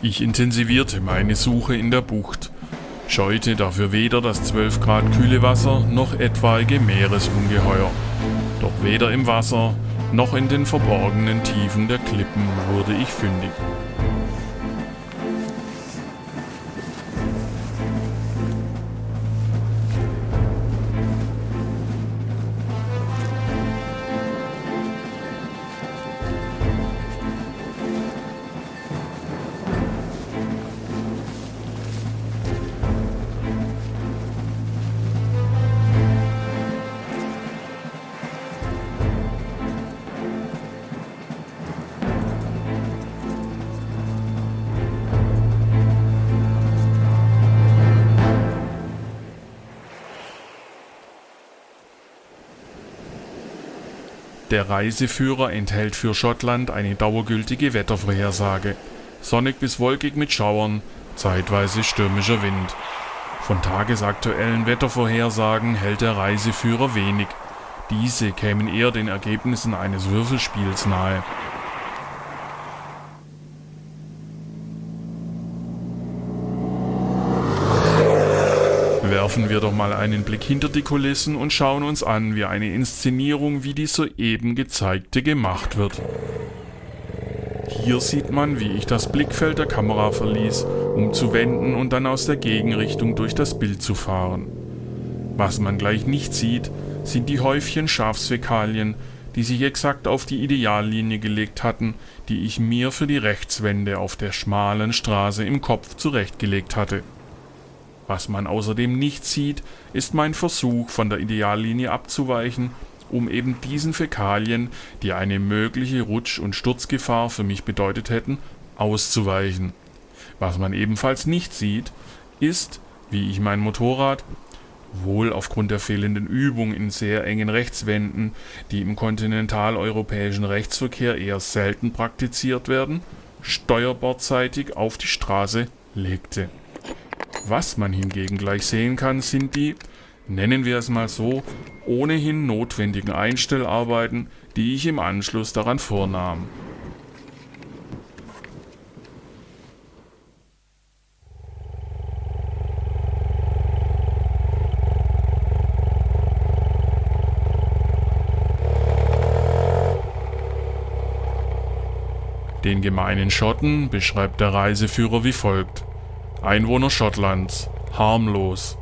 Ich intensivierte meine Suche in der Bucht, scheute dafür weder das 12 Grad kühle Wasser noch etwaige Meeresungeheuer. Doch weder im Wasser noch in den verborgenen Tiefen der Klippen wurde ich fündig. Der Reiseführer enthält für Schottland eine dauergültige Wettervorhersage. Sonnig bis wolkig mit Schauern, zeitweise stürmischer Wind. Von tagesaktuellen Wettervorhersagen hält der Reiseführer wenig. Diese kämen eher den Ergebnissen eines Würfelspiels nahe. Werfen wir doch mal einen Blick hinter die Kulissen und schauen uns an, wie eine Inszenierung wie die soeben gezeigte gemacht wird. Hier sieht man, wie ich das Blickfeld der Kamera verließ, um zu wenden und dann aus der Gegenrichtung durch das Bild zu fahren. Was man gleich nicht sieht, sind die Häufchen Schafsfäkalien, die sich exakt auf die Ideallinie gelegt hatten, die ich mir für die Rechtswende auf der schmalen Straße im Kopf zurechtgelegt hatte. Was man außerdem nicht sieht, ist mein Versuch, von der Ideallinie abzuweichen, um eben diesen Fäkalien, die eine mögliche Rutsch- und Sturzgefahr für mich bedeutet hätten, auszuweichen. Was man ebenfalls nicht sieht, ist, wie ich mein Motorrad, wohl aufgrund der fehlenden Übung in sehr engen Rechtswänden, die im kontinentaleuropäischen Rechtsverkehr eher selten praktiziert werden, steuerbordseitig auf die Straße legte. Was man hingegen gleich sehen kann, sind die, nennen wir es mal so, ohnehin notwendigen Einstellarbeiten, die ich im Anschluss daran vornahm. Den gemeinen Schotten beschreibt der Reiseführer wie folgt. Einwohner Schottlands, harmlos,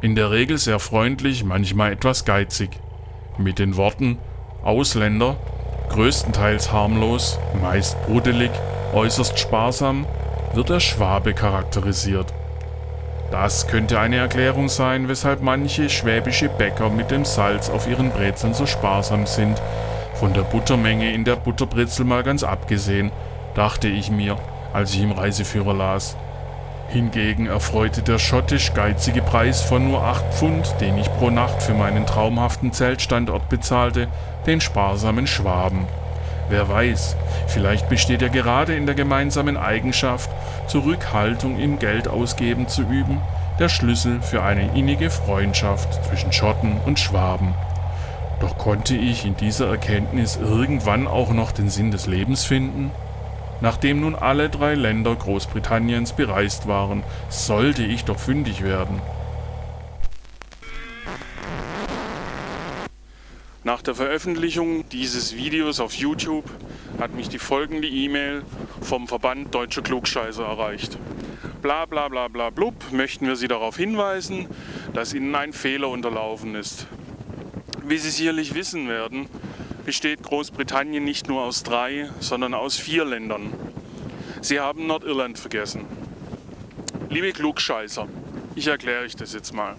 in der Regel sehr freundlich, manchmal etwas geizig. Mit den Worten Ausländer, größtenteils harmlos, meist brudelig, äußerst sparsam, wird der Schwabe charakterisiert. Das könnte eine Erklärung sein, weshalb manche schwäbische Bäcker mit dem Salz auf ihren Brezeln so sparsam sind, von der Buttermenge in der Butterbrezel mal ganz abgesehen, dachte ich mir, als ich im Reiseführer las. Hingegen erfreute der schottisch geizige Preis von nur 8 Pfund, den ich pro Nacht für meinen traumhaften Zeltstandort bezahlte, den sparsamen Schwaben. Wer weiß, vielleicht besteht ja gerade in der gemeinsamen Eigenschaft, Zurückhaltung im Geldausgeben zu üben, der Schlüssel für eine innige Freundschaft zwischen Schotten und Schwaben. Doch konnte ich in dieser Erkenntnis irgendwann auch noch den Sinn des Lebens finden? Nachdem nun alle drei Länder Großbritanniens bereist waren, sollte ich doch fündig werden. Nach der Veröffentlichung dieses Videos auf YouTube hat mich die folgende E-Mail vom Verband Deutscher Klugscheißer erreicht. Bla bla bla bla blub, möchten wir Sie darauf hinweisen, dass Ihnen ein Fehler unterlaufen ist. Wie Sie sicherlich wissen werden, besteht Großbritannien nicht nur aus drei, sondern aus vier Ländern. Sie haben Nordirland vergessen. Liebe Klugscheißer, ich erkläre euch das jetzt mal.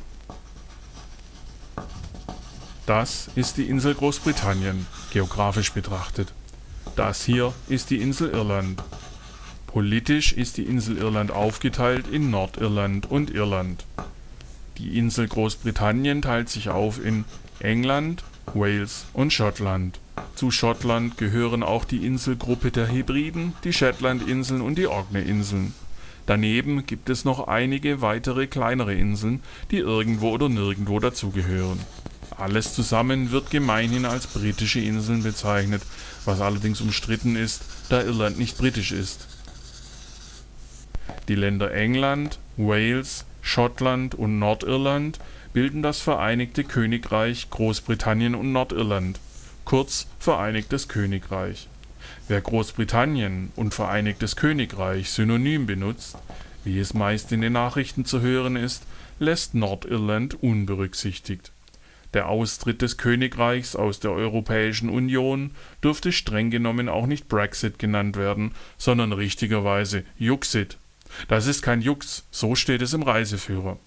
Das ist die Insel Großbritannien, geografisch betrachtet. Das hier ist die Insel Irland. Politisch ist die Insel Irland aufgeteilt in Nordirland und Irland. Die Insel Großbritannien teilt sich auf in England, Wales und Schottland. Zu Schottland gehören auch die Inselgruppe der Hebriden, die Shetlandinseln und die Orkney-Inseln. Daneben gibt es noch einige weitere kleinere Inseln, die irgendwo oder nirgendwo dazugehören. Alles zusammen wird gemeinhin als britische Inseln bezeichnet, was allerdings umstritten ist, da Irland nicht britisch ist. Die Länder England, Wales, Schottland und Nordirland bilden das Vereinigte Königreich Großbritannien und Nordirland, kurz Vereinigtes Königreich. Wer Großbritannien und Vereinigtes Königreich synonym benutzt, wie es meist in den Nachrichten zu hören ist, lässt Nordirland unberücksichtigt. Der Austritt des Königreichs aus der Europäischen Union dürfte streng genommen auch nicht Brexit genannt werden, sondern richtigerweise Juxit. Das ist kein Jux, so steht es im Reiseführer.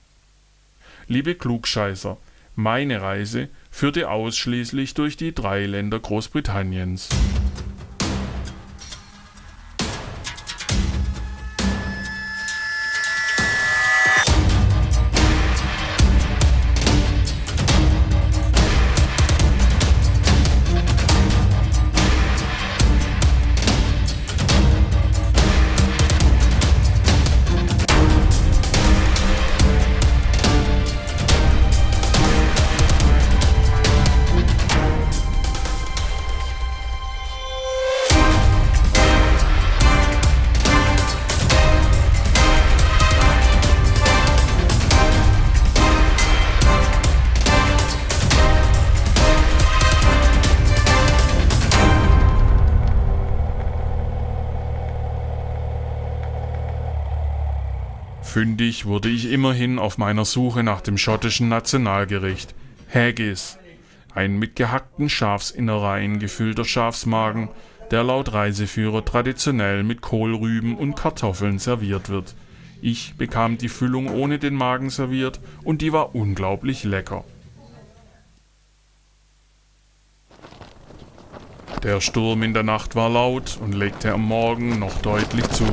Liebe Klugscheißer, meine Reise führte ausschließlich durch die drei Länder Großbritanniens. Fündig wurde ich immerhin auf meiner Suche nach dem schottischen Nationalgericht Haggis, ein mit gehackten Schafsinnereien gefüllter Schafsmagen, der laut Reiseführer traditionell mit Kohlrüben und Kartoffeln serviert wird. Ich bekam die Füllung ohne den Magen serviert und die war unglaublich lecker. Der Sturm in der Nacht war laut und legte am Morgen noch deutlich zu.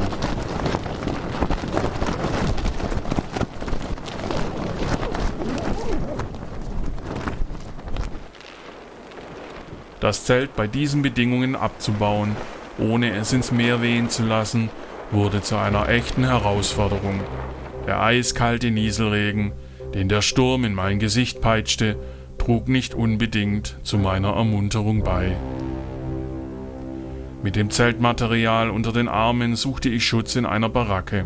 Das Zelt bei diesen Bedingungen abzubauen, ohne es ins Meer wehen zu lassen, wurde zu einer echten Herausforderung. Der eiskalte Nieselregen, den der Sturm in mein Gesicht peitschte, trug nicht unbedingt zu meiner Ermunterung bei. Mit dem Zeltmaterial unter den Armen suchte ich Schutz in einer Baracke.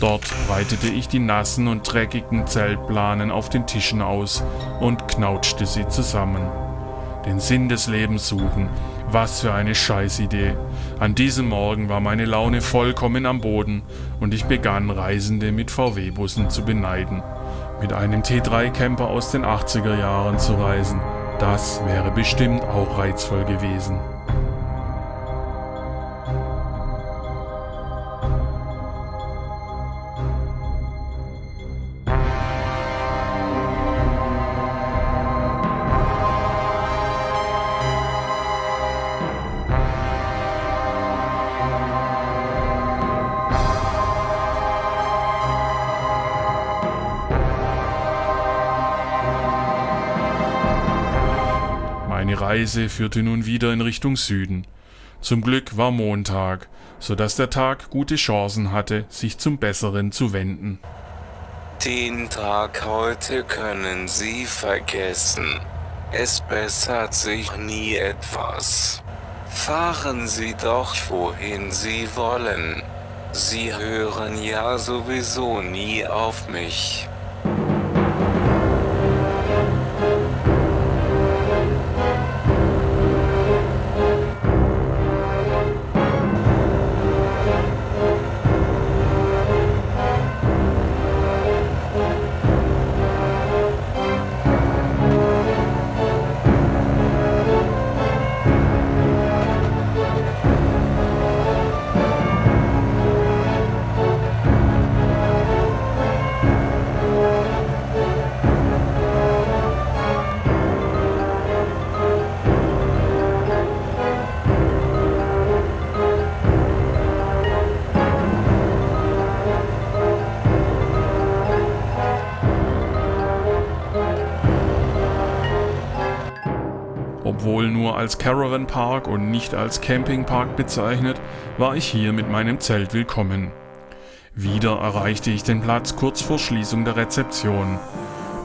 Dort breitete ich die nassen und dreckigen Zeltplanen auf den Tischen aus und knautschte sie zusammen. Den Sinn des Lebens suchen, was für eine Scheißidee. An diesem Morgen war meine Laune vollkommen am Boden und ich begann Reisende mit VW-Bussen zu beneiden. Mit einem T3-Camper aus den 80er Jahren zu reisen, das wäre bestimmt auch reizvoll gewesen. Reise führte nun wieder in Richtung Süden. Zum Glück war Montag, so dass der Tag gute Chancen hatte, sich zum Besseren zu wenden. Den Tag heute können Sie vergessen. Es bessert sich nie etwas. Fahren Sie doch wohin Sie wollen. Sie hören ja sowieso nie auf mich. Als Caravan Park und nicht als Campingpark bezeichnet, war ich hier mit meinem Zelt willkommen. Wieder erreichte ich den Platz kurz vor Schließung der Rezeption.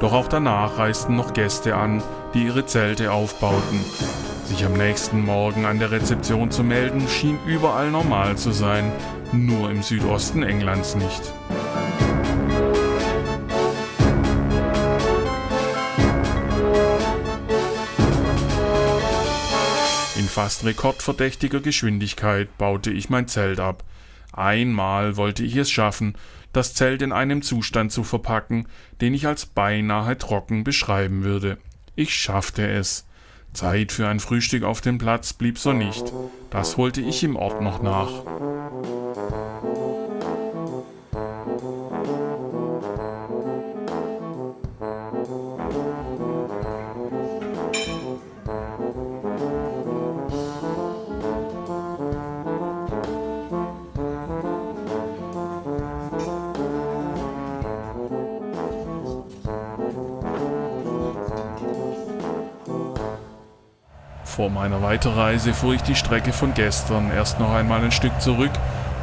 Doch auch danach reisten noch Gäste an, die ihre Zelte aufbauten. Sich am nächsten Morgen an der Rezeption zu melden, schien überall normal zu sein, nur im Südosten Englands nicht. Fast rekordverdächtiger Geschwindigkeit baute ich mein Zelt ab. Einmal wollte ich es schaffen, das Zelt in einem Zustand zu verpacken, den ich als beinahe trocken beschreiben würde. Ich schaffte es. Zeit für ein Frühstück auf dem Platz blieb so nicht. Das holte ich im Ort noch nach. Vor meiner Weiterreise fuhr ich die Strecke von gestern erst noch einmal ein Stück zurück,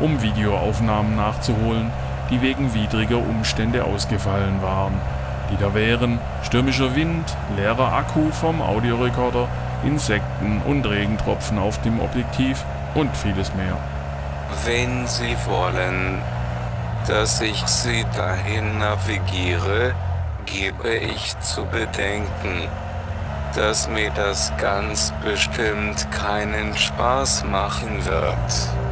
um Videoaufnahmen nachzuholen, die wegen widriger Umstände ausgefallen waren. Die da wären stürmischer Wind, leerer Akku vom Audiorekorder, Insekten und Regentropfen auf dem Objektiv und vieles mehr. Wenn Sie wollen, dass ich Sie dahin navigiere, gebe ich zu bedenken, dass mir das ganz bestimmt keinen Spaß machen wird.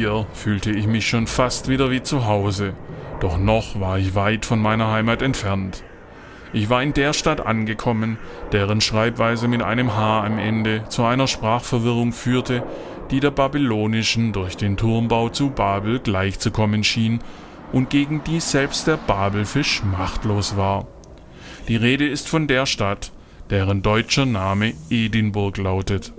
Hier fühlte ich mich schon fast wieder wie zu Hause, doch noch war ich weit von meiner Heimat entfernt. Ich war in der Stadt angekommen, deren Schreibweise mit einem H am Ende zu einer Sprachverwirrung führte, die der babylonischen durch den Turmbau zu Babel gleichzukommen schien und gegen die selbst der Babelfisch machtlos war. Die Rede ist von der Stadt, deren deutscher Name Edinburgh lautet.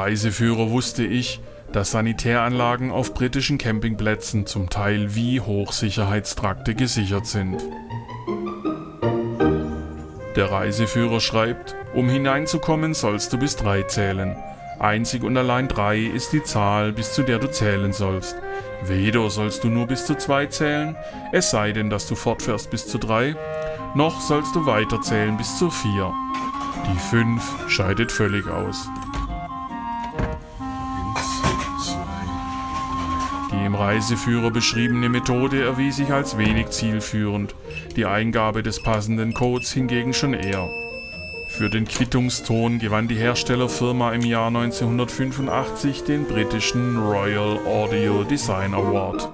Reiseführer wusste ich, dass Sanitäranlagen auf britischen Campingplätzen zum Teil wie Hochsicherheitstrakte gesichert sind. Der Reiseführer schreibt, um hineinzukommen sollst du bis drei zählen. Einzig und allein drei ist die Zahl, bis zu der du zählen sollst. Weder sollst du nur bis zu zwei zählen, es sei denn, dass du fortfährst bis zu drei, noch sollst du weiterzählen bis zu vier. Die fünf scheidet völlig aus. Reiseführer beschriebene Methode erwies sich als wenig zielführend, die Eingabe des passenden Codes hingegen schon eher. Für den Quittungston gewann die Herstellerfirma im Jahr 1985 den britischen Royal Audio Design Award.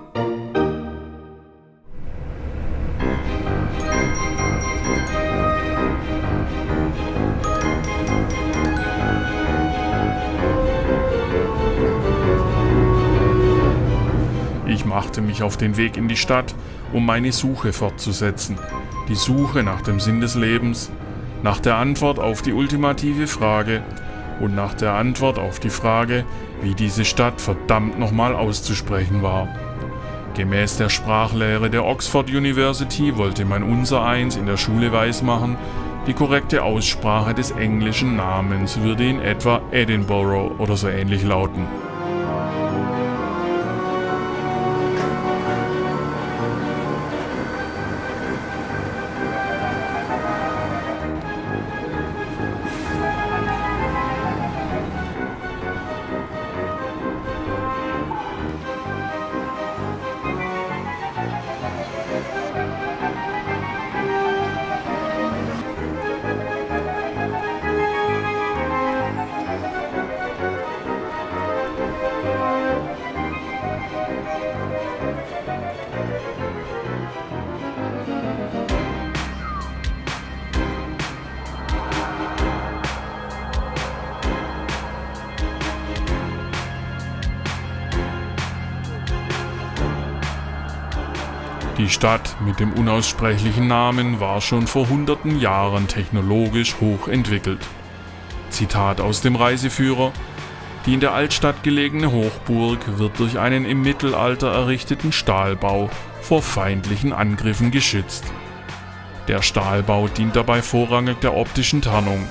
Machte mich auf den Weg in die Stadt, um meine Suche fortzusetzen. Die Suche nach dem Sinn des Lebens, nach der Antwort auf die ultimative Frage und nach der Antwort auf die Frage, wie diese Stadt verdammt nochmal auszusprechen war. Gemäß der Sprachlehre der Oxford University wollte man unser eins in der Schule weismachen, die korrekte Aussprache des englischen Namens würde in etwa Edinburgh oder so ähnlich lauten. Mit dem unaussprechlichen Namen war schon vor hunderten Jahren technologisch hochentwickelt. Zitat aus dem Reiseführer Die in der Altstadt gelegene Hochburg wird durch einen im Mittelalter errichteten Stahlbau vor feindlichen Angriffen geschützt. Der Stahlbau dient dabei vorrangig der optischen Tarnung.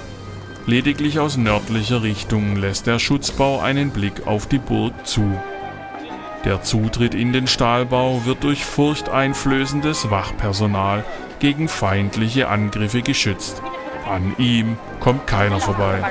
Lediglich aus nördlicher Richtung lässt der Schutzbau einen Blick auf die Burg zu. Der Zutritt in den Stahlbau wird durch furchteinflößendes Wachpersonal gegen feindliche Angriffe geschützt. An ihm kommt keiner vorbei.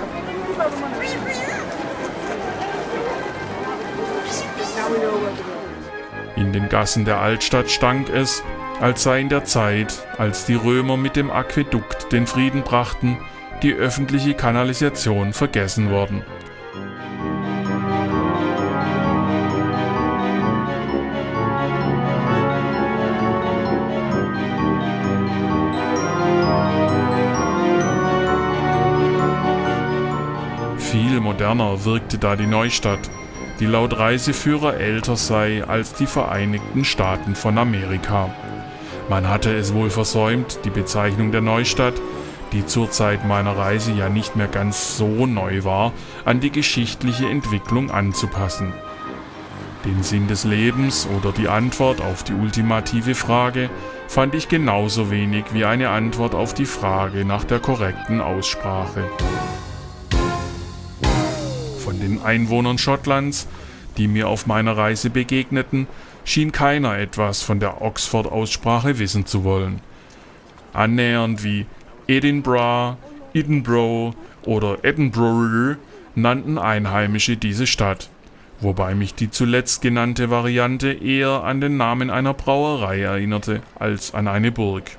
In den Gassen der Altstadt stank es, als sei in der Zeit, als die Römer mit dem Aquädukt den Frieden brachten, die öffentliche Kanalisation vergessen worden. Moderner wirkte da die Neustadt, die laut Reiseführer älter sei als die Vereinigten Staaten von Amerika. Man hatte es wohl versäumt, die Bezeichnung der Neustadt, die zur Zeit meiner Reise ja nicht mehr ganz so neu war, an die geschichtliche Entwicklung anzupassen. Den Sinn des Lebens oder die Antwort auf die ultimative Frage fand ich genauso wenig wie eine Antwort auf die Frage nach der korrekten Aussprache. Den Einwohnern Schottlands, die mir auf meiner Reise begegneten, schien keiner etwas von der Oxford-Aussprache wissen zu wollen. Annähernd wie Edinburgh, Edinburgh oder Edinburgh nannten Einheimische diese Stadt, wobei mich die zuletzt genannte Variante eher an den Namen einer Brauerei erinnerte als an eine Burg.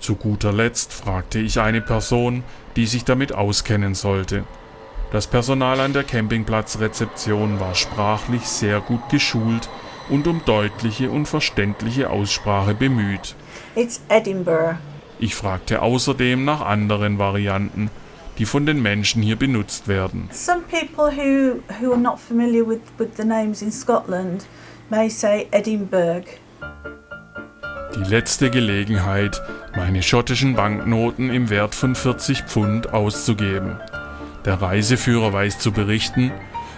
Zu guter Letzt fragte ich eine Person, die sich damit auskennen sollte. Das Personal an der Campingplatzrezeption war sprachlich sehr gut geschult und um deutliche und verständliche Aussprache bemüht. It's Edinburgh. Ich fragte außerdem nach anderen Varianten, die von den Menschen hier benutzt werden. Some people who, who are not familiar with, with the names in Scotland may say Edinburgh. Die letzte Gelegenheit, meine schottischen Banknoten im Wert von 40 Pfund auszugeben. Der Reiseführer weiß zu berichten,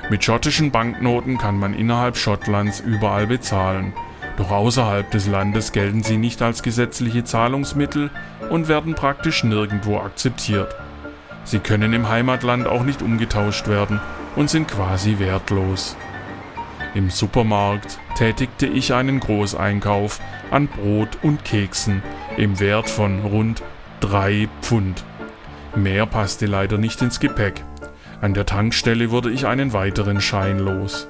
mit schottischen Banknoten kann man innerhalb Schottlands überall bezahlen. Doch außerhalb des Landes gelten sie nicht als gesetzliche Zahlungsmittel und werden praktisch nirgendwo akzeptiert. Sie können im Heimatland auch nicht umgetauscht werden und sind quasi wertlos. Im Supermarkt tätigte ich einen Großeinkauf an Brot und Keksen im Wert von rund 3 Pfund. Mehr passte leider nicht ins Gepäck. An der Tankstelle wurde ich einen weiteren Schein los.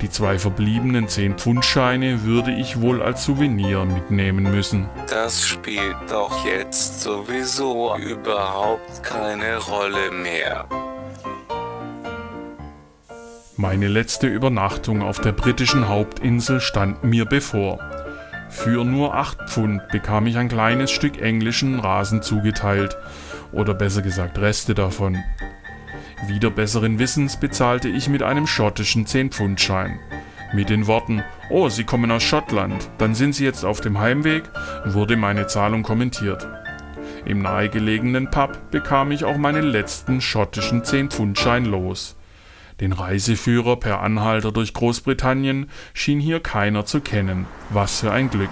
Die zwei verbliebenen 10-Pfund-Scheine würde ich wohl als Souvenir mitnehmen müssen. Das spielt doch jetzt sowieso überhaupt keine Rolle mehr. Meine letzte Übernachtung auf der britischen Hauptinsel stand mir bevor. Für nur 8 Pfund bekam ich ein kleines Stück englischen Rasen zugeteilt, oder besser gesagt Reste davon. Wieder besseren Wissens bezahlte ich mit einem schottischen 10-Pfund-Schein. Mit den Worten, oh, Sie kommen aus Schottland, dann sind Sie jetzt auf dem Heimweg, wurde meine Zahlung kommentiert. Im nahegelegenen Pub bekam ich auch meinen letzten schottischen 10-Pfund-Schein los. Den Reiseführer per Anhalter durch Großbritannien schien hier keiner zu kennen. Was für ein Glück.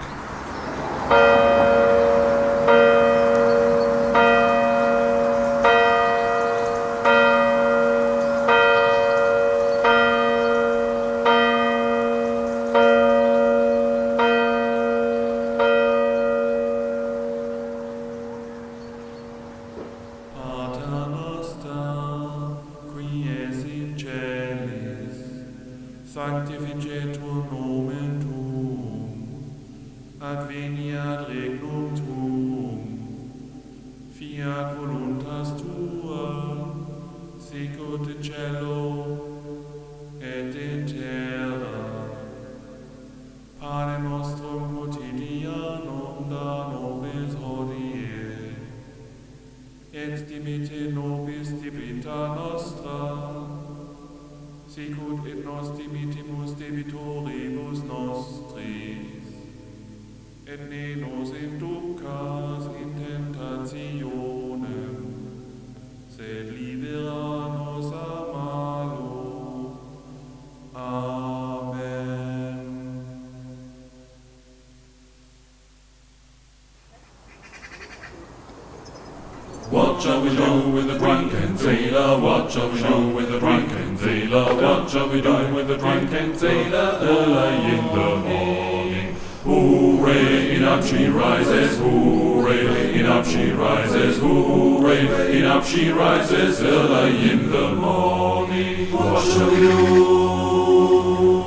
We do with the drunken sailor? What shall we do with the drunken sailor? What shall we do with the drunken sailor? Early in the morning. Hooray, in up she rises, hooray, in up she rises, hooray, in up she rises early in the morning. What shall we do?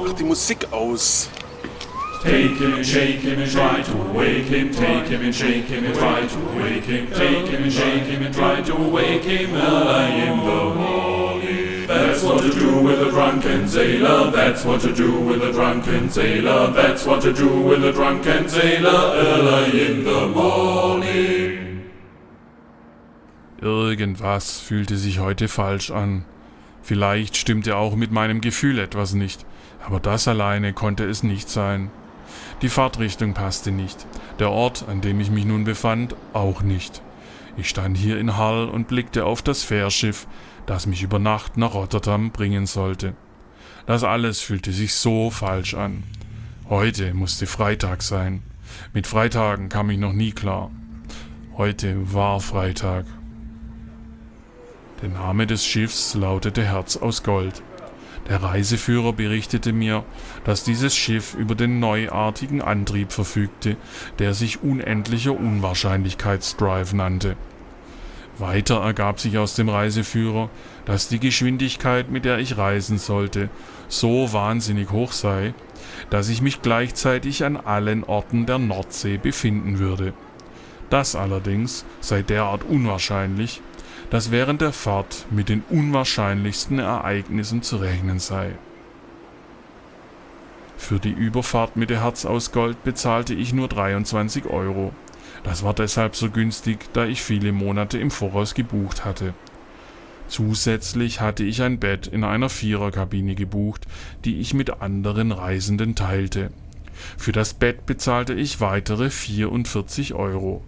Mach die Musik aus. Take him and shake him and try to wake him. Take him and shake him and try to wake him. Take him and shake him and try to wake him early in the morning. That's what to do with a drunken sailor. That's what to do with a drunken sailor. That's what to do with a drunken sailor early in the morning. Irgendwas fühlte sich heute falsch an. Vielleicht stimmte auch mit meinem Gefühl etwas nicht, aber das alleine konnte es nicht sein. Die Fahrtrichtung passte nicht, der Ort, an dem ich mich nun befand, auch nicht. Ich stand hier in Hull und blickte auf das Fährschiff, das mich über Nacht nach Rotterdam bringen sollte. Das alles fühlte sich so falsch an. Heute musste Freitag sein. Mit Freitagen kam ich noch nie klar. Heute war Freitag. Der Name des Schiffs lautete Herz aus Gold. Der Reiseführer berichtete mir, dass dieses Schiff über den neuartigen Antrieb verfügte, der sich unendlicher Unwahrscheinlichkeitsdrive nannte. Weiter ergab sich aus dem Reiseführer, dass die Geschwindigkeit, mit der ich reisen sollte, so wahnsinnig hoch sei, dass ich mich gleichzeitig an allen Orten der Nordsee befinden würde. Das allerdings sei derart unwahrscheinlich, dass während der Fahrt mit den unwahrscheinlichsten Ereignissen zu rechnen sei. Für die Überfahrt mit der Herz aus Gold bezahlte ich nur 23 Euro. Das war deshalb so günstig, da ich viele Monate im Voraus gebucht hatte. Zusätzlich hatte ich ein Bett in einer Viererkabine gebucht, die ich mit anderen Reisenden teilte. Für das Bett bezahlte ich weitere 44 Euro.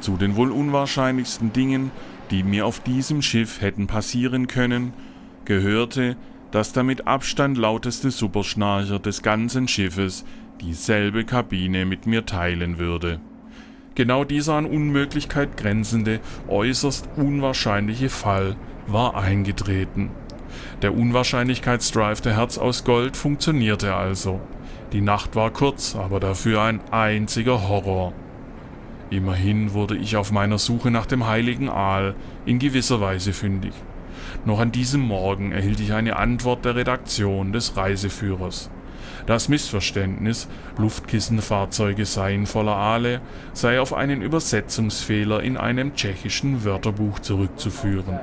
Zu den wohl unwahrscheinlichsten Dingen, die mir auf diesem Schiff hätten passieren können, gehörte, dass der mit Abstand lauteste Superschnarcher des ganzen Schiffes dieselbe Kabine mit mir teilen würde. Genau dieser an Unmöglichkeit grenzende, äußerst unwahrscheinliche Fall war eingetreten. Der Unwahrscheinlichkeitsdrive der Herz aus Gold funktionierte also. Die Nacht war kurz, aber dafür ein einziger Horror. Immerhin wurde ich auf meiner Suche nach dem heiligen Aal in gewisser Weise fündig. Noch an diesem Morgen erhielt ich eine Antwort der Redaktion des Reiseführers. Das Missverständnis, Luftkissenfahrzeuge seien voller Aale, sei auf einen Übersetzungsfehler in einem tschechischen Wörterbuch zurückzuführen.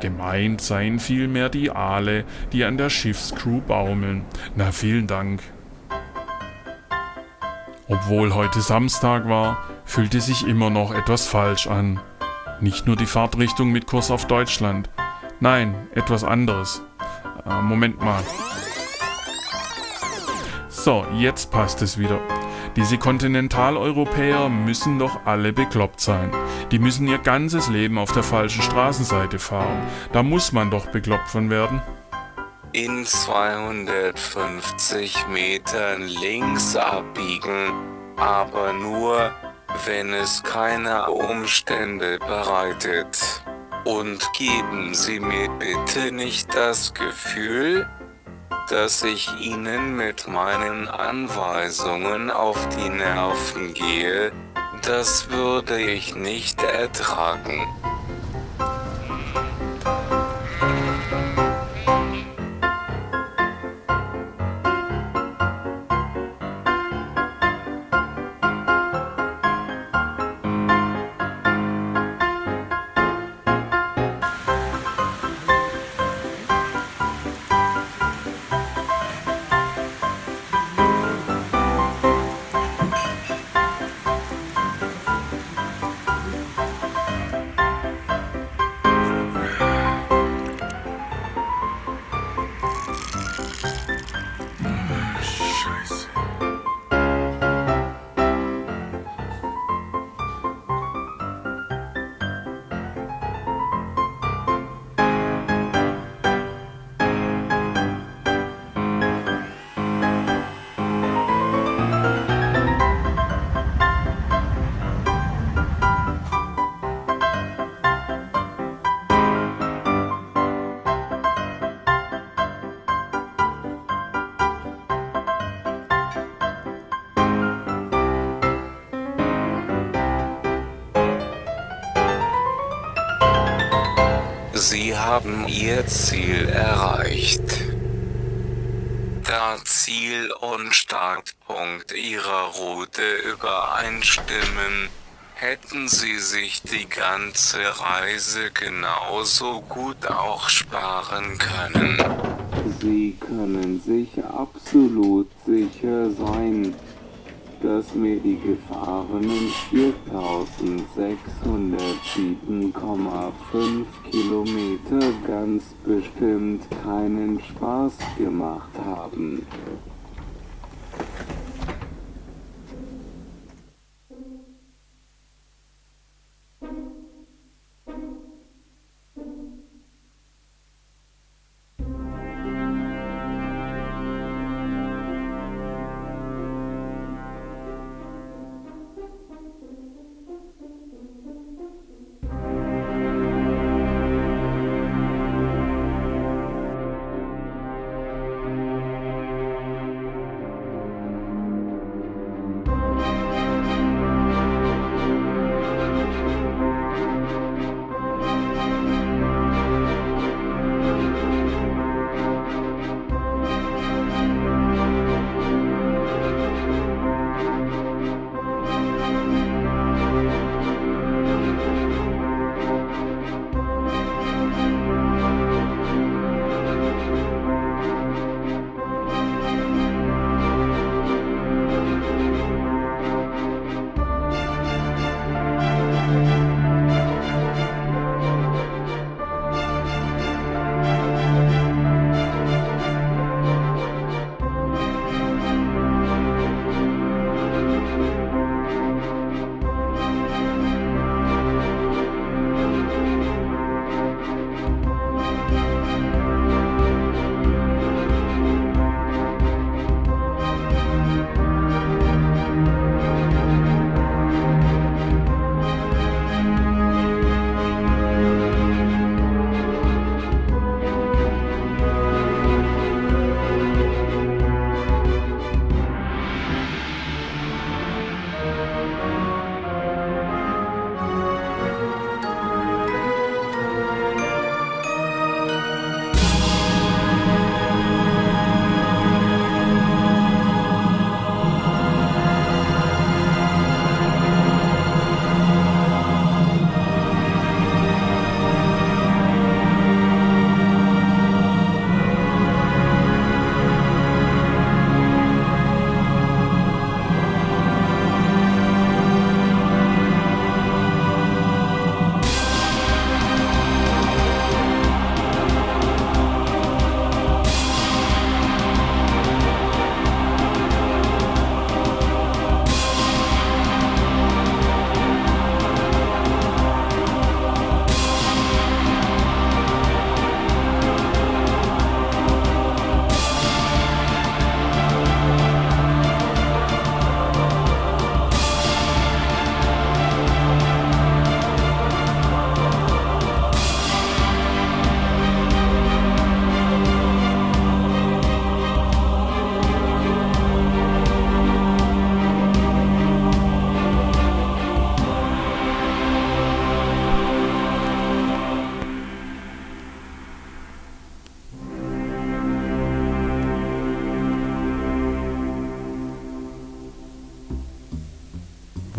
Gemeint seien vielmehr die Aale, die an der Schiffscrew baumeln. Na vielen Dank. Obwohl heute Samstag war, fühlte sich immer noch etwas falsch an. Nicht nur die Fahrtrichtung mit Kurs auf Deutschland. Nein, etwas anderes. Äh, Moment mal. So, jetzt passt es wieder. Diese Kontinentaleuropäer müssen doch alle bekloppt sein. Die müssen ihr ganzes Leben auf der falschen Straßenseite fahren. Da muss man doch bekloppt von werden. In 250 Metern links abbiegen, aber nur, wenn es keine Umstände bereitet. Und geben Sie mir bitte nicht das Gefühl, dass ich Ihnen mit meinen Anweisungen auf die Nerven gehe, das würde ich nicht ertragen. Ihr Ziel erreicht. Da Ziel und Startpunkt Ihrer Route übereinstimmen, hätten Sie sich die ganze Reise genauso gut auch sparen können. Sie können sich absolut sicher sein, dass mir die gefahrenen 4607,5 Kilometer ganz bestimmt keinen Spaß gemacht haben.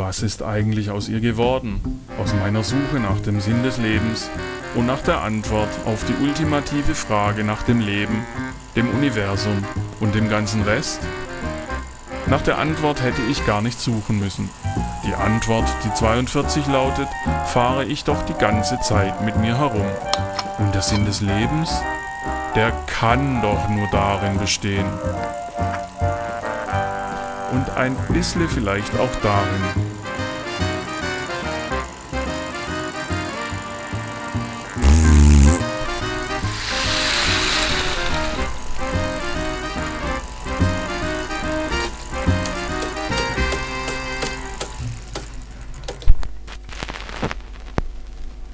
Was ist eigentlich aus ihr geworden? Aus meiner Suche nach dem Sinn des Lebens und nach der Antwort auf die ultimative Frage nach dem Leben, dem Universum und dem ganzen Rest? Nach der Antwort hätte ich gar nicht suchen müssen. Die Antwort, die 42 lautet, fahre ich doch die ganze Zeit mit mir herum. Und der Sinn des Lebens? Der kann doch nur darin bestehen. Und ein bisschen vielleicht auch darin,